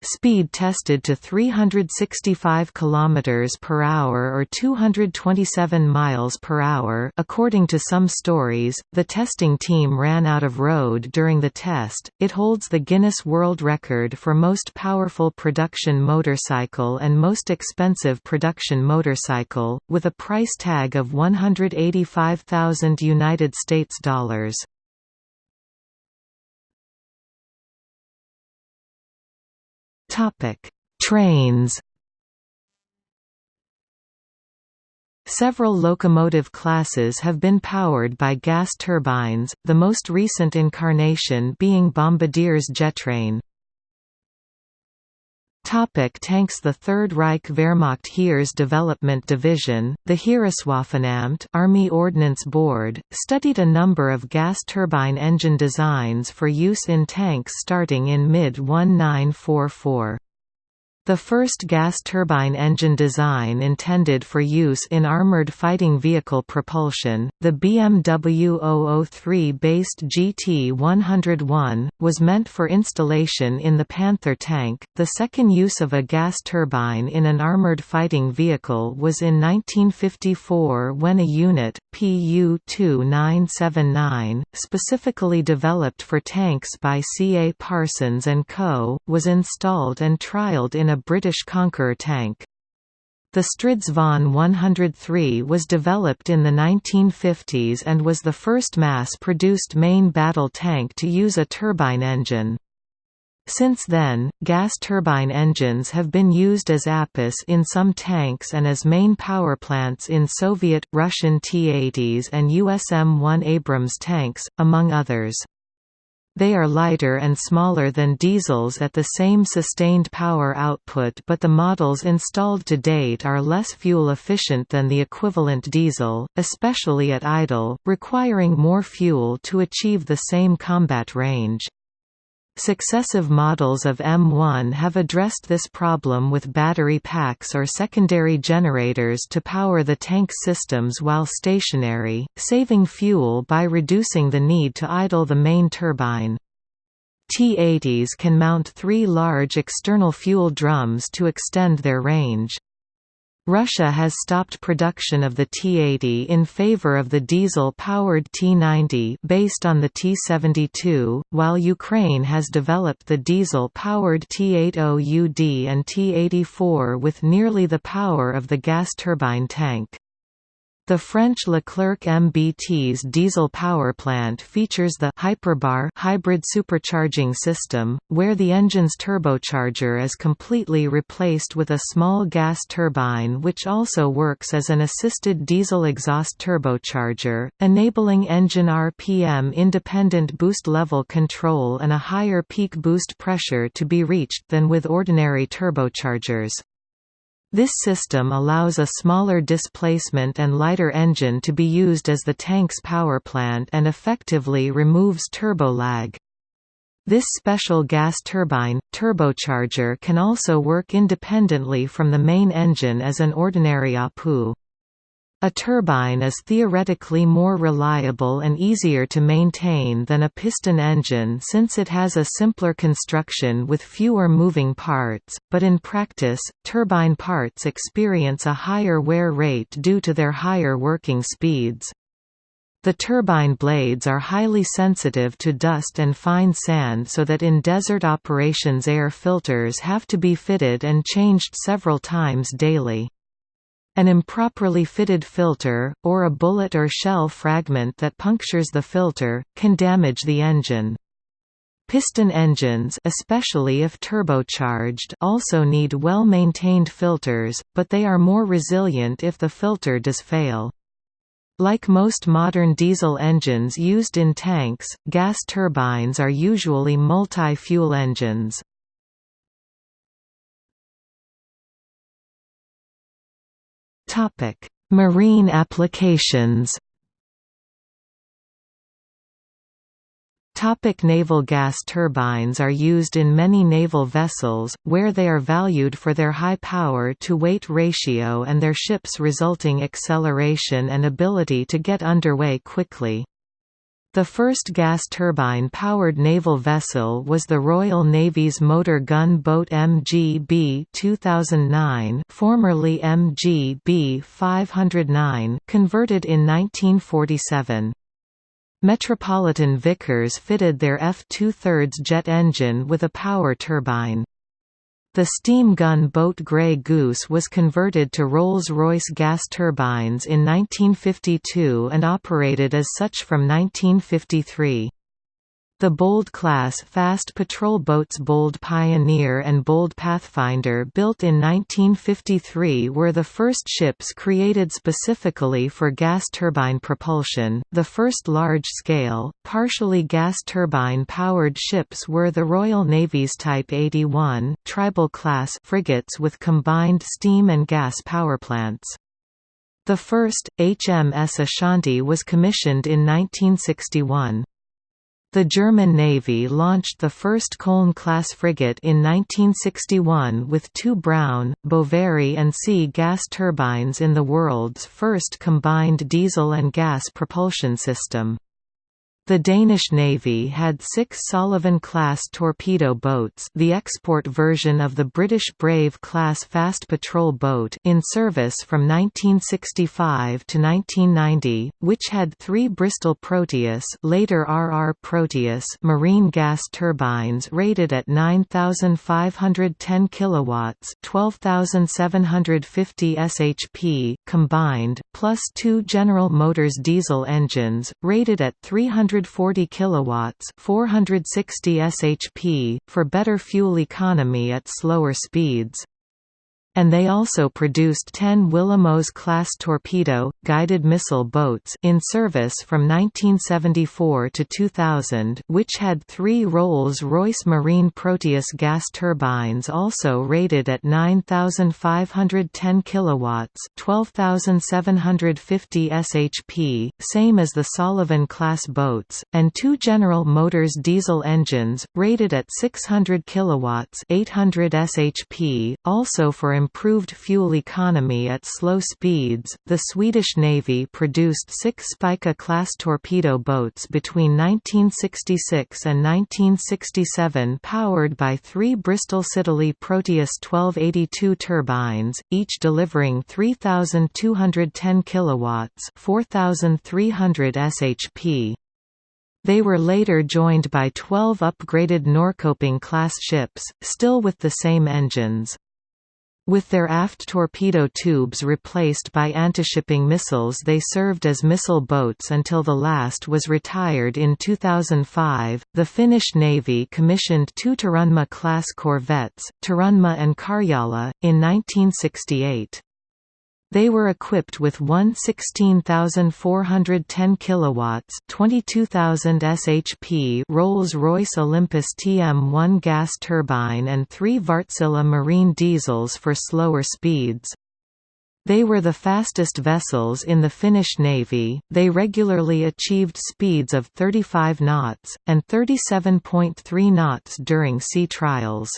Speed tested to 365 km per hour or 227 miles per hour. According to some stories, the testing team ran out of road during the test. It holds the Guinness World Record for most powerful production motorcycle and most expensive production motorcycle, with a price tag of 185,000 United States dollars. Topic: Trains. Several locomotive classes have been powered by gas turbines, the most recent incarnation being Bombardier's JetTrain. Topic tanks The Third Reich Wehrmacht Heeres Development Division, the Heereswaffenamt Army Ordnance Board, studied a number of gas turbine engine designs for use in tanks starting in mid-1944. The first gas turbine engine design intended for use in armored fighting vehicle propulsion, the BMW 003-based GT101, was meant for installation in the Panther tank. The second use of a gas turbine in an armored fighting vehicle was in 1954 when a unit, PU-2979, specifically developed for tanks by C. A. Parsons & Co., was installed and trialled in a British Conqueror tank. The Stridsvagn 103 was developed in the 1950s and was the first mass-produced main battle tank to use a turbine engine. Since then, gas turbine engines have been used as APUs in some tanks and as main power plants in Soviet, Russian T-80s and USM-1 Abrams tanks, among others. They are lighter and smaller than diesels at the same sustained power output but the models installed to date are less fuel efficient than the equivalent diesel, especially at idle, requiring more fuel to achieve the same combat range. Successive models of M1 have addressed this problem with battery packs or secondary generators to power the tank systems while stationary, saving fuel by reducing the need to idle the main turbine. T-80s can mount three large external fuel drums to extend their range. Russia has stopped production of the T-80 in favor of the diesel-powered T-90 based on the T-72, while Ukraine has developed the diesel-powered T-80UD and T-84 with nearly the power of the gas turbine tank. The French Leclerc MBT's diesel power plant features the Hyperbar hybrid supercharging system, where the engine's turbocharger is completely replaced with a small gas turbine which also works as an assisted diesel exhaust turbocharger, enabling engine RPM independent boost level control and a higher peak boost pressure to be reached than with ordinary turbochargers. This system allows a smaller displacement and lighter engine to be used as the tank's power plant and effectively removes turbo lag. This special gas turbine, turbocharger can also work independently from the main engine as an ordinary APU. A turbine is theoretically more reliable and easier to maintain than a piston engine since it has a simpler construction with fewer moving parts, but in practice, turbine parts experience a higher wear rate due to their higher working speeds. The turbine blades are highly sensitive to dust and fine sand so that in desert operations air filters have to be fitted and changed several times daily. An improperly fitted filter, or a bullet or shell fragment that punctures the filter, can damage the engine. Piston engines especially if turbocharged also need well-maintained filters, but they are more resilient if the filter does fail. Like most modern diesel engines used in tanks, gas turbines are usually multi-fuel engines. Topic: Marine applications. Topic naval gas turbines are used in many naval vessels, where they are valued for their high power-to-weight ratio and their ship's resulting acceleration and ability to get underway quickly. The first gas turbine-powered naval vessel was the Royal Navy's motor gun boat MGB 2009 formerly MGB 509, converted in 1947. Metropolitan Vickers fitted their F2/3 jet engine with a power turbine. The steam gun boat Grey Goose was converted to Rolls-Royce gas turbines in 1952 and operated as such from 1953. The Bold class fast patrol boats Bold Pioneer and Bold Pathfinder built in 1953 were the first ships created specifically for gas turbine propulsion. The first large-scale, partially gas turbine-powered ships were the Royal Navy's Type 81, Tribal class frigates with combined steam and gas powerplants. The first, HMS Ashanti was commissioned in 1961. The German Navy launched the first Köln-class frigate in 1961 with two Brown, Boveri and C gas turbines in the world's first combined diesel and gas propulsion system. The Danish Navy had six Søløven-class torpedo boats the export version of the British Brave-class fast patrol boat in service from 1965 to 1990, which had three Bristol Proteus later RR Proteus marine gas turbines rated at 9,510 kW 12,750 shp combined, plus two General Motors diesel engines, rated at 300 140 kilowatts, 460 shp for better fuel economy at slower speeds and they also produced 10 Willemoes-class torpedo, guided missile boats in service from 1974 to 2000 which had three Rolls-Royce Marine Proteus gas turbines also rated at 9,510 kW 12,750 shp, same as the Søløven-class boats, and two General Motors diesel engines, rated at 600 kW 800 shp, also for improved fuel economy at slow speeds. The Swedish Navy produced six Spica-class torpedo boats between 1966 and 1967 powered by three Bristol Siddeley Proteus 1282 turbines, each delivering 3,210 kilowatts, 4,300 shp. They were later joined by 12 upgraded Norrköping-class ships, still with the same engines. With their aft torpedo tubes replaced by antishipping missiles they served as missile boats until the last was retired in 2005. The Finnish Navy commissioned two Turunmaa-class corvettes, Turunmaa and Karjala, in 1968. They were equipped with one 16,410 kilowatts, 22,000 shp Rolls-Royce Olympus TM1 gas turbine and three Wärtsilä marine diesels for slower speeds. They were the fastest vessels in the Finnish Navy, they regularly achieved speeds of 35 knots, and 37.3 knots during sea trials.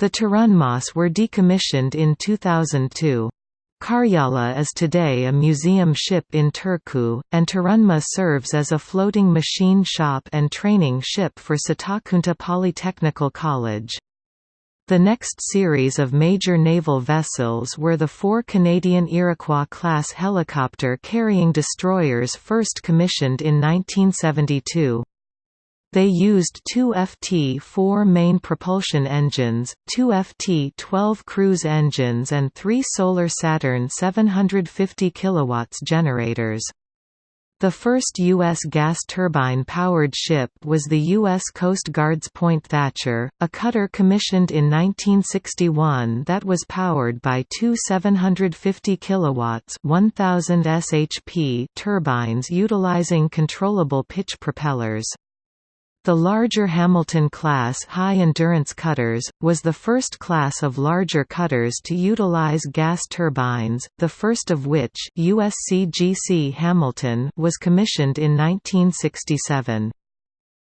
The Turunmaas were decommissioned in 2002. Karjala is today a museum ship in Turku, and Turunmaa serves as a floating machine shop and training ship for Satakunta Polytechnical College. The next series of major naval vessels were the four Canadian Iroquois-class helicopter-carrying destroyers first commissioned in 1972. They used two FT-4 main propulsion engines, two FT-12 cruise engines and three Solar Saturn 750 kW generators. The first U.S. gas turbine-powered ship was the U.S. Coast Guard's Point Thatcher, a cutter commissioned in 1961 that was powered by two 750 kW 1000 shp turbines utilizing controllable pitch propellers. The larger Hamilton-class high-endurance cutters, was the first class of larger cutters to utilize gas turbines, the first of which USCGC Hamilton was commissioned in 1967.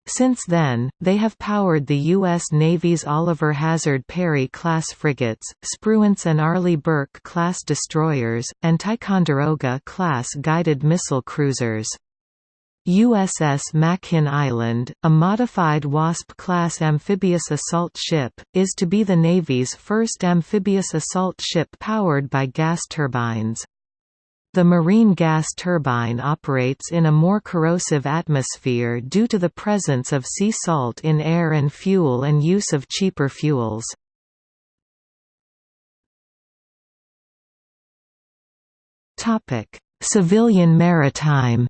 Since then, they have powered the U.S. Navy's Oliver Hazard Perry-class frigates, Spruance and Arleigh Burke-class destroyers, and Ticonderoga-class guided missile cruisers. USS Makin Island, a modified WASP-class amphibious assault ship, is to be the Navy's first amphibious assault ship powered by gas turbines. The marine gas turbine operates in a more corrosive atmosphere due to the presence of sea salt in air and fuel and use of cheaper fuels. Civilian maritime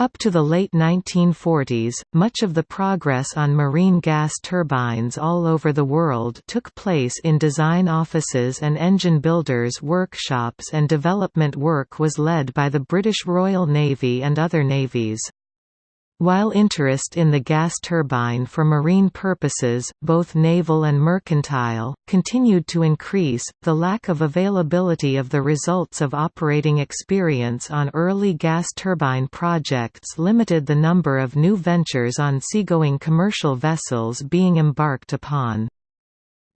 Up to the late 1940s, much of the progress on marine gas turbines all over the world took place in design offices and engine builders' workshops and development work was led by the British Royal Navy and other navies. While interest in the gas turbine for marine purposes, both naval and mercantile, continued to increase, the lack of availability of the results of operating experience on early gas turbine projects limited the number of new ventures on seagoing commercial vessels being embarked upon.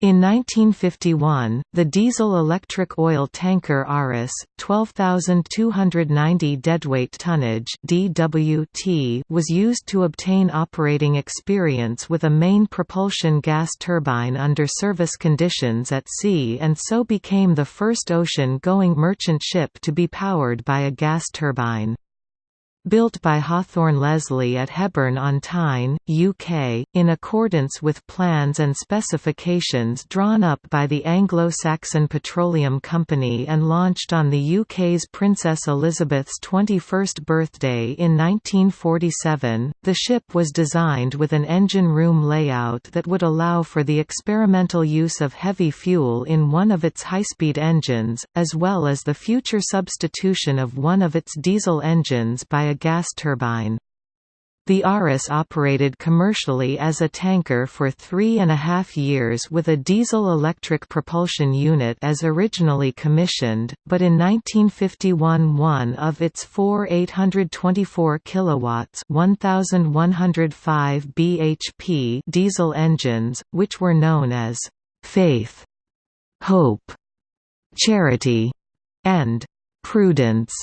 In 1951, the diesel-electric oil tanker Auris, 12,290 deadweight tonnage (DWT), was used to obtain operating experience with a main propulsion gas turbine under service conditions at sea and so became the first ocean-going merchant ship to be powered by a gas turbine. Built by Hawthorn Leslie at Hebburn-on-Tyne, UK, in accordance with plans and specifications drawn up by the Anglo-Saxon Petroleum Company and launched on the UK's Princess Elizabeth's 21st birthday in 1947, the ship was designed with an engine room layout that would allow for the experimental use of heavy fuel in one of its high-speed engines, as well as the future substitution of one of its diesel engines by a gas turbine. The Auris operated commercially as a tanker for three and a half years with a diesel-electric propulsion unit as originally commissioned, but in 1951 one of its four 824 kilowatts 1105 bhp diesel engines, which were known as «Faith», «Hope», «Charity» and «Prudence»,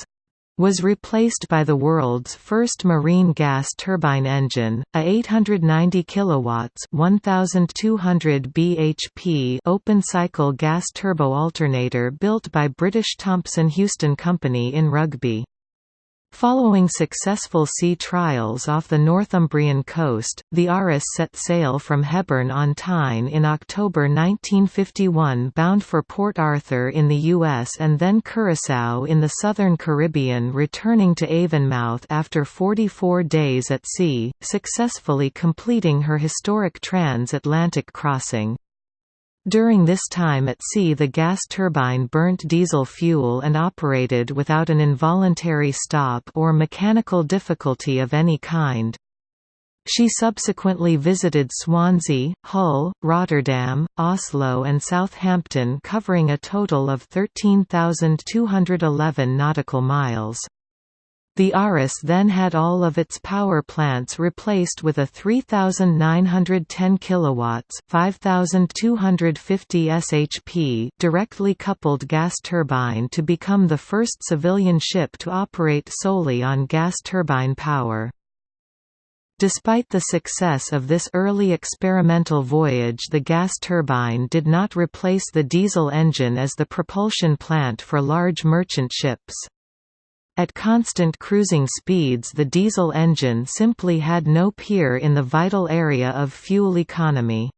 was replaced by the world's first marine gas turbine engine, a 890 kilowatts 1200 bhp open-cycle gas turbo alternator built by British Thomson Houston Company in Rugby. Following successful sea trials off the Northumbrian coast, the Auris set sail from Hebburn-on-Tyne in October 1951 bound for Port Arthur in the U.S. and then Curaçao in the southern Caribbean returning to Avonmouth after 44 days at sea, successfully completing her historic transatlantic crossing. During this time at sea the gas turbine burnt diesel fuel and operated without an involuntary stop or mechanical difficulty of any kind. She subsequently visited Swansea, Hull, Rotterdam, Oslo and Southampton covering a total of 13,211 nautical miles. The Auris then had all of its power plants replaced with a 3910 kilowatts, 5250 shp directly coupled gas turbine to become the first civilian ship to operate solely on gas turbine power. Despite the success of this early experimental voyage the gas turbine did not replace the diesel engine as the propulsion plant for large merchant ships. At constant cruising speeds the diesel engine simply had no peer in the vital area of fuel economy.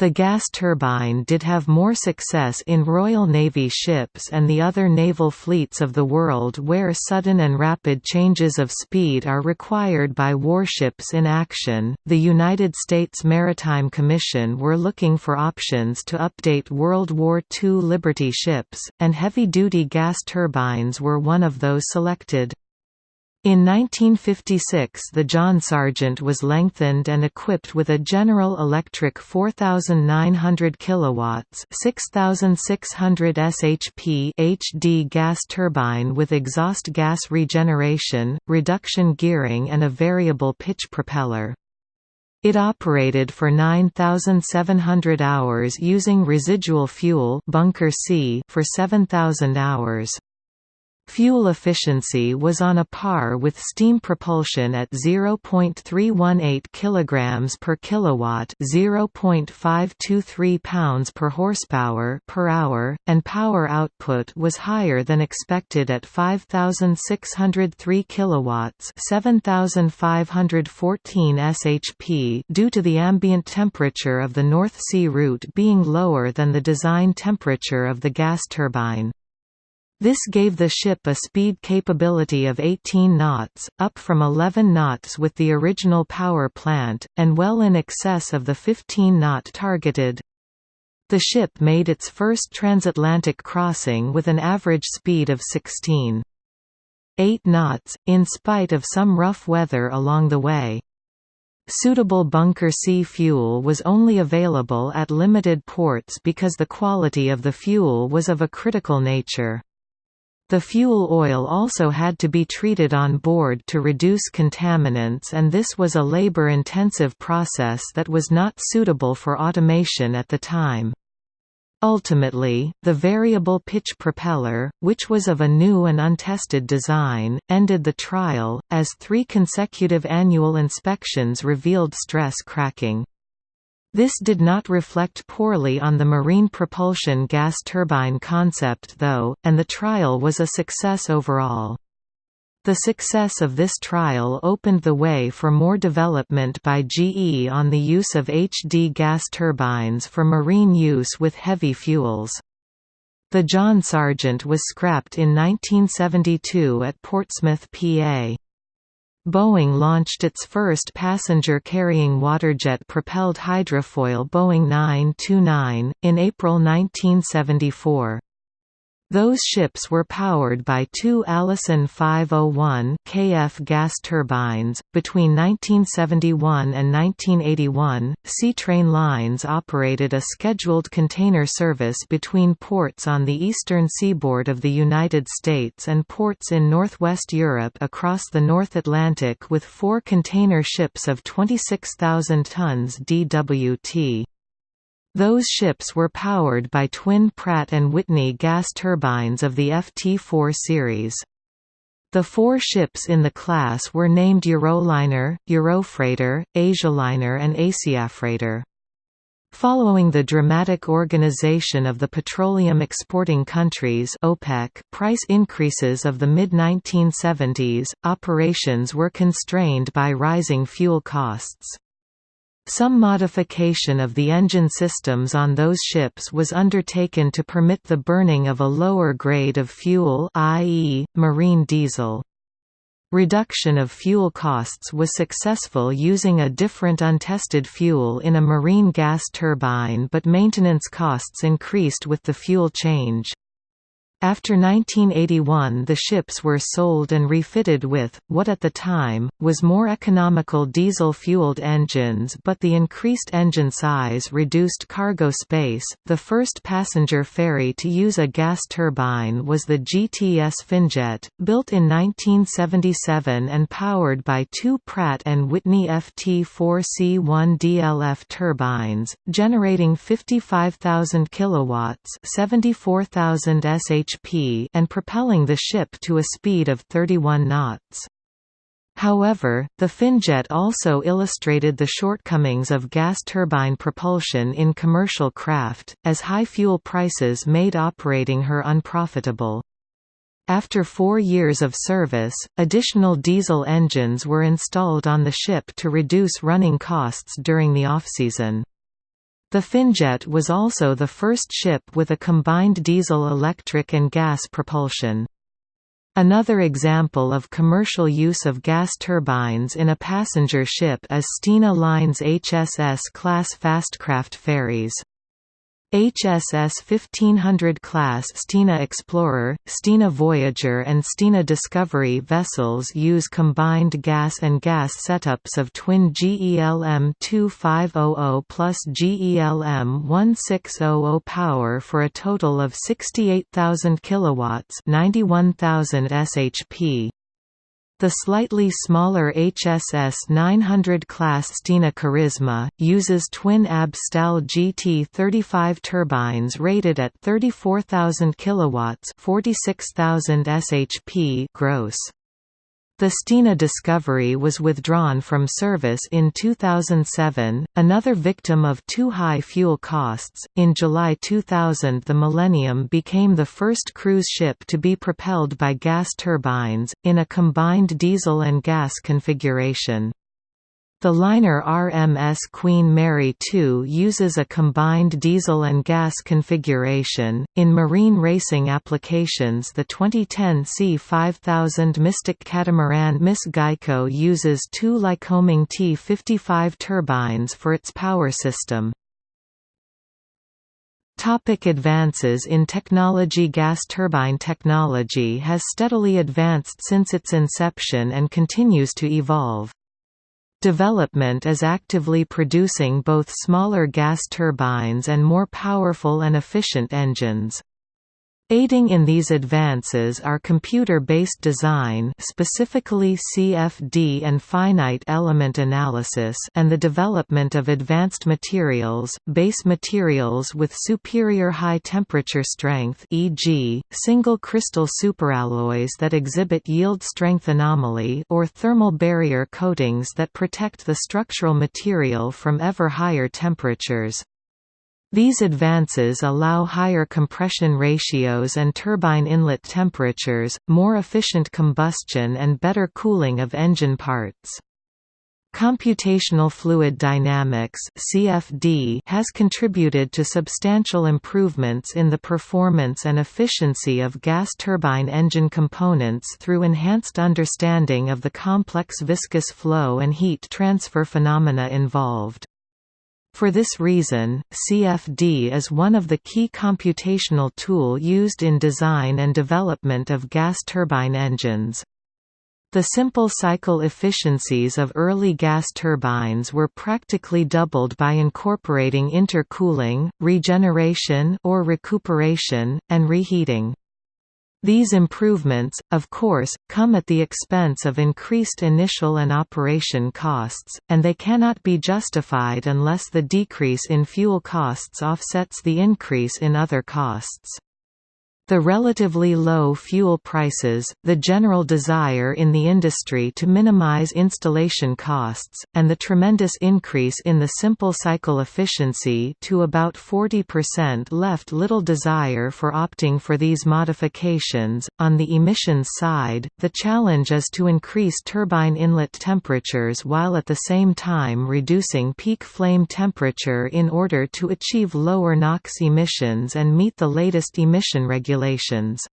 The gas turbine did have more success in Royal Navy ships and the other naval fleets of the world where sudden and rapid changes of speed are required by warships in action. The United States Maritime Commission were looking for options to update World War II Liberty ships, and heavy duty gas turbines were one of those selected. In 1956 the John Sargent was lengthened and equipped with a General Electric 4900 kilowatts 6600 shp HD gas turbine with exhaust gas regeneration, reduction gearing and a variable pitch propeller. It operated for 9,700 hours using residual fuel bunker C for 7,000 hours. Fuel efficiency was on a par with steam propulsion at 0.318 kg per kilowatt, 0.523 pounds per horsepower per hour, and power output was higher than expected at 5603 kilowatts, 7514 shp due to the ambient temperature of the North Sea route being lower than the design temperature of the gas turbine. This gave the ship a speed capability of 18 knots, up from 11 knots with the original power plant, and well in excess of the 15-knot targeted. The ship made its first transatlantic crossing with an average speed of 16. 8 knots, in spite of some rough weather along the way. Suitable bunker C fuel was only available at limited ports because the quality of the fuel was of a critical nature. The fuel oil also had to be treated on board to reduce contaminants and this was a labor-intensive process that was not suitable for automation at the time. Ultimately, the variable pitch propeller, which was of a new and untested design, ended the trial, as three consecutive annual inspections revealed stress cracking. This did not reflect poorly on the marine propulsion gas turbine concept though, and the trial was a success overall. The success of this trial opened the way for more development by GE on the use of HD gas turbines for marine use with heavy fuels. The John Sargent was scrapped in 1972 at Portsmouth, PA. Boeing launched its first passenger-carrying waterjet-propelled hydrofoil Boeing 929, in April 1974. Those ships were powered by two Allison 501 KF gas turbines. Between 1971 and 1981, Seatrain Lines operated a scheduled container service between ports on the eastern seaboard of the United States and ports in northwest Europe across the North Atlantic with four container ships of 26,000 tons DWT. Those ships were powered by twin Pratt & Whitney gas turbines of the FT4 series. The four ships in the class were named Euroliner, Eurofreighter, Asialiner and Asiafreighter. Following the dramatic organization of the petroleum exporting countries OPEC price increases of the mid-1970s, operations were constrained by rising fuel costs. Some modification of the engine systems on those ships was undertaken to permit the burning of a lower grade of fuel i.e., marine diesel. Reduction of fuel costs was successful using a different untested fuel in a marine gas turbine but maintenance costs increased with the fuel change. After 1981 the ships were sold and refitted with, what at the time, was more economical diesel-fueled engines but the increased engine size reduced cargo space. The first passenger ferry to use a gas turbine was the GTS Finjet, built in 1977 and powered by two Pratt & Whitney FT4C1 DLF turbines, generating 55,000 kilowatts 74,000 sh HP and propelling the ship to a speed of 31 knots. However, the Finjet also illustrated the shortcomings of gas turbine propulsion in commercial craft, as high fuel prices made operating her unprofitable. After four years of service, additional diesel engines were installed on the ship to reduce running costs during the off-season. The Finjet was also the first ship with a combined diesel-electric and gas propulsion. Another example of commercial use of gas turbines in a passenger ship is Stena Line's HSS-class fastcraft ferries. HSS 1500 class Stena Explorer, Stena Voyager and Stena Discovery vessels use combined gas and gas setups of twin GELM 2500 plus GELM 1600 power for a total of 68,000 kilowatts, 91,000 shp. The slightly smaller HSS 900 class Stena Charisma, uses twin AB Stal GT35 turbines rated at 34,000 kW 46,000 shp gross. The Stena Discovery was withdrawn from service in 2007, another victim of too high fuel costs. In July 2000, the Millennium became the first cruise ship to be propelled by gas turbines, in a combined diesel and gas configuration. The liner RMS Queen Mary II uses a combined diesel and gas configuration. In marine racing applications, the 2010 C5000 Mystic catamaran Miss Geico uses two Lycoming T55 turbines for its power system. Topic advances in technology Gas turbine technology has steadily advanced since its inception and continues to evolve. Development is actively producing both smaller gas turbines and more powerful and efficient engines. Aiding in these advances are computer-based design specifically CFD and finite element analysis and the development of advanced materials, base materials with superior high temperature strength e.g., single crystal superalloys that exhibit yield strength anomaly or thermal barrier coatings that protect the structural material from ever higher temperatures. These advances allow higher compression ratios and turbine inlet temperatures, more efficient combustion and better cooling of engine parts. Computational fluid dynamics (CFD) has contributed to substantial improvements in the performance and efficiency of gas turbine engine components through enhanced understanding of the complex viscous flow and heat transfer phenomena involved. For this reason, CFD is one of the key computational tool used in design and development of gas turbine engines. The simple cycle efficiencies of early gas turbines were practically doubled by incorporating intercooling, regeneration or recuperation, and reheating. These improvements, of course, come at the expense of increased initial and operation costs, and they cannot be justified unless the decrease in fuel costs offsets the increase in other costs. The relatively low fuel prices, the general desire in the industry to minimize installation costs, and the tremendous increase in the simple cycle efficiency to about 40% left little desire for opting for these modifications. On the emissions side, the challenge is to increase turbine inlet temperatures while at the same time reducing peak flame temperature in order to achieve lower NOx emissions and meet the latest emission regulations regulations.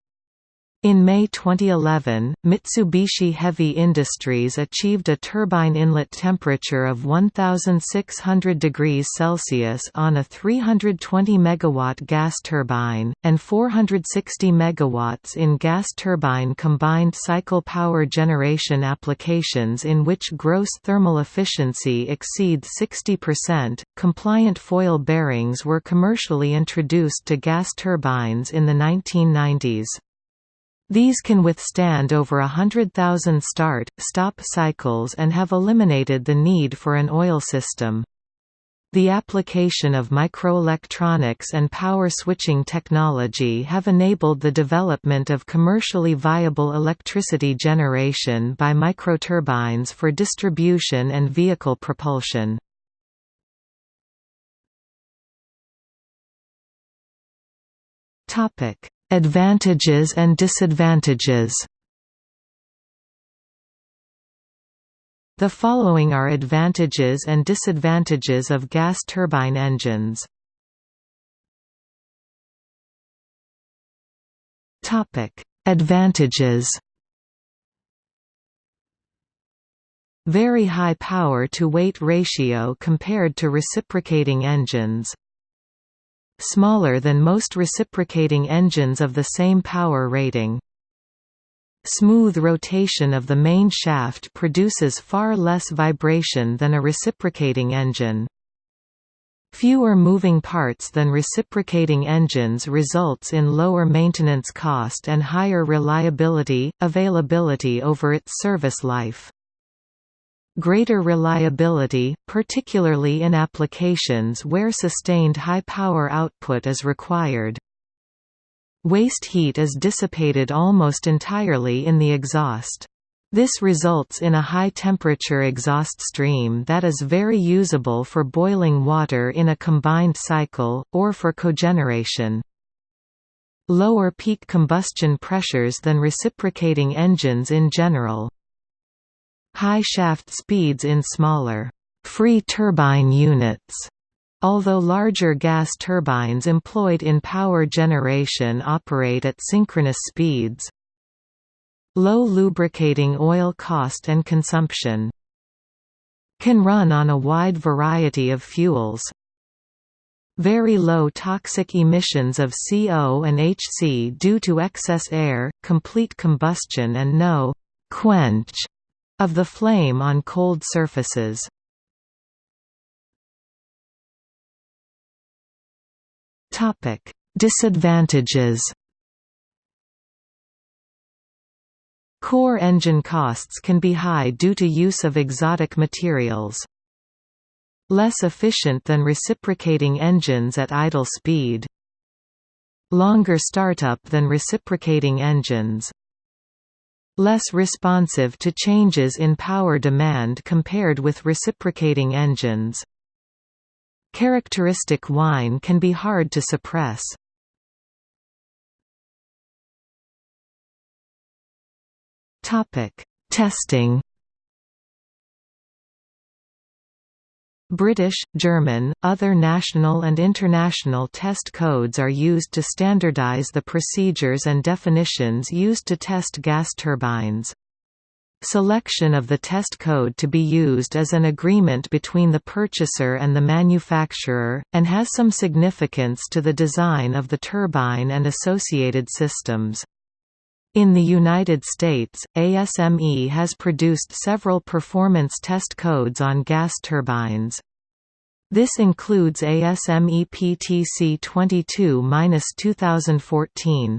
In May 2011, Mitsubishi Heavy Industries achieved a turbine inlet temperature of 1600 degrees Celsius on a 320 megawatt gas turbine and 460 megawatts in gas turbine combined cycle power generation applications in which gross thermal efficiency exceeds 60%. Compliant foil bearings were commercially introduced to gas turbines in the 1990s. These can withstand over a hundred thousand start-stop cycles and have eliminated the need for an oil system. The application of microelectronics and power switching technology have enabled the development of commercially viable electricity generation by microturbines for distribution and vehicle propulsion. Topic: Advantages and disadvantages The following are advantages and disadvantages of gas turbine engines. Topic: Advantages. Very high power to weight ratio compared to reciprocating engines smaller than most reciprocating engines of the same power rating. Smooth rotation of the main shaft produces far less vibration than a reciprocating engine. Fewer moving parts than reciprocating engines results in lower maintenance cost and higher reliability, availability over its service life. Greater reliability, particularly in applications where sustained high power output is required. Waste heat is dissipated almost entirely in the exhaust. This results in a high-temperature exhaust stream that is very usable for boiling water in a combined cycle, or for cogeneration. Lower peak combustion pressures than reciprocating engines in general. High shaft speeds in smaller, free turbine units Although larger gas turbines employed in power generation operate at synchronous speeds, Low lubricating oil cost and consumption. Can run on a wide variety of fuels. Very low toxic emissions of CO and HC due to excess air, complete combustion and no «quench» of the flame on cold surfaces. Topic: Disadvantages Core engine costs can be high due to use of exotic materials. Less efficient than reciprocating engines at idle speed. Longer startup than reciprocating engines. Less responsive to changes in power demand compared with reciprocating engines. Characteristic whine can be hard to suppress. Testing. British, German, other national and international test codes are used to standardize the procedures and definitions used to test gas turbines. Selection of the test code to be used is an agreement between the purchaser and the manufacturer, and has some significance to the design of the turbine and associated systems. In the United States, ASME has produced several performance test codes on gas turbines. This includes ASME PTC 22-2014.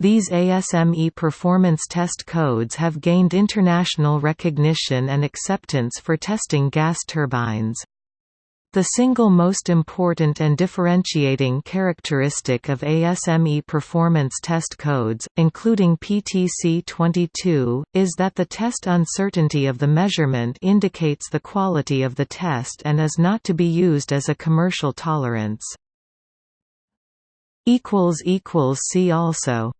These ASME performance test codes have gained international recognition and acceptance for testing gas turbines. The single most important and differentiating characteristic of ASME performance test codes, including PTC22, is that the test uncertainty of the measurement indicates the quality of the test and is not to be used as a commercial tolerance. See also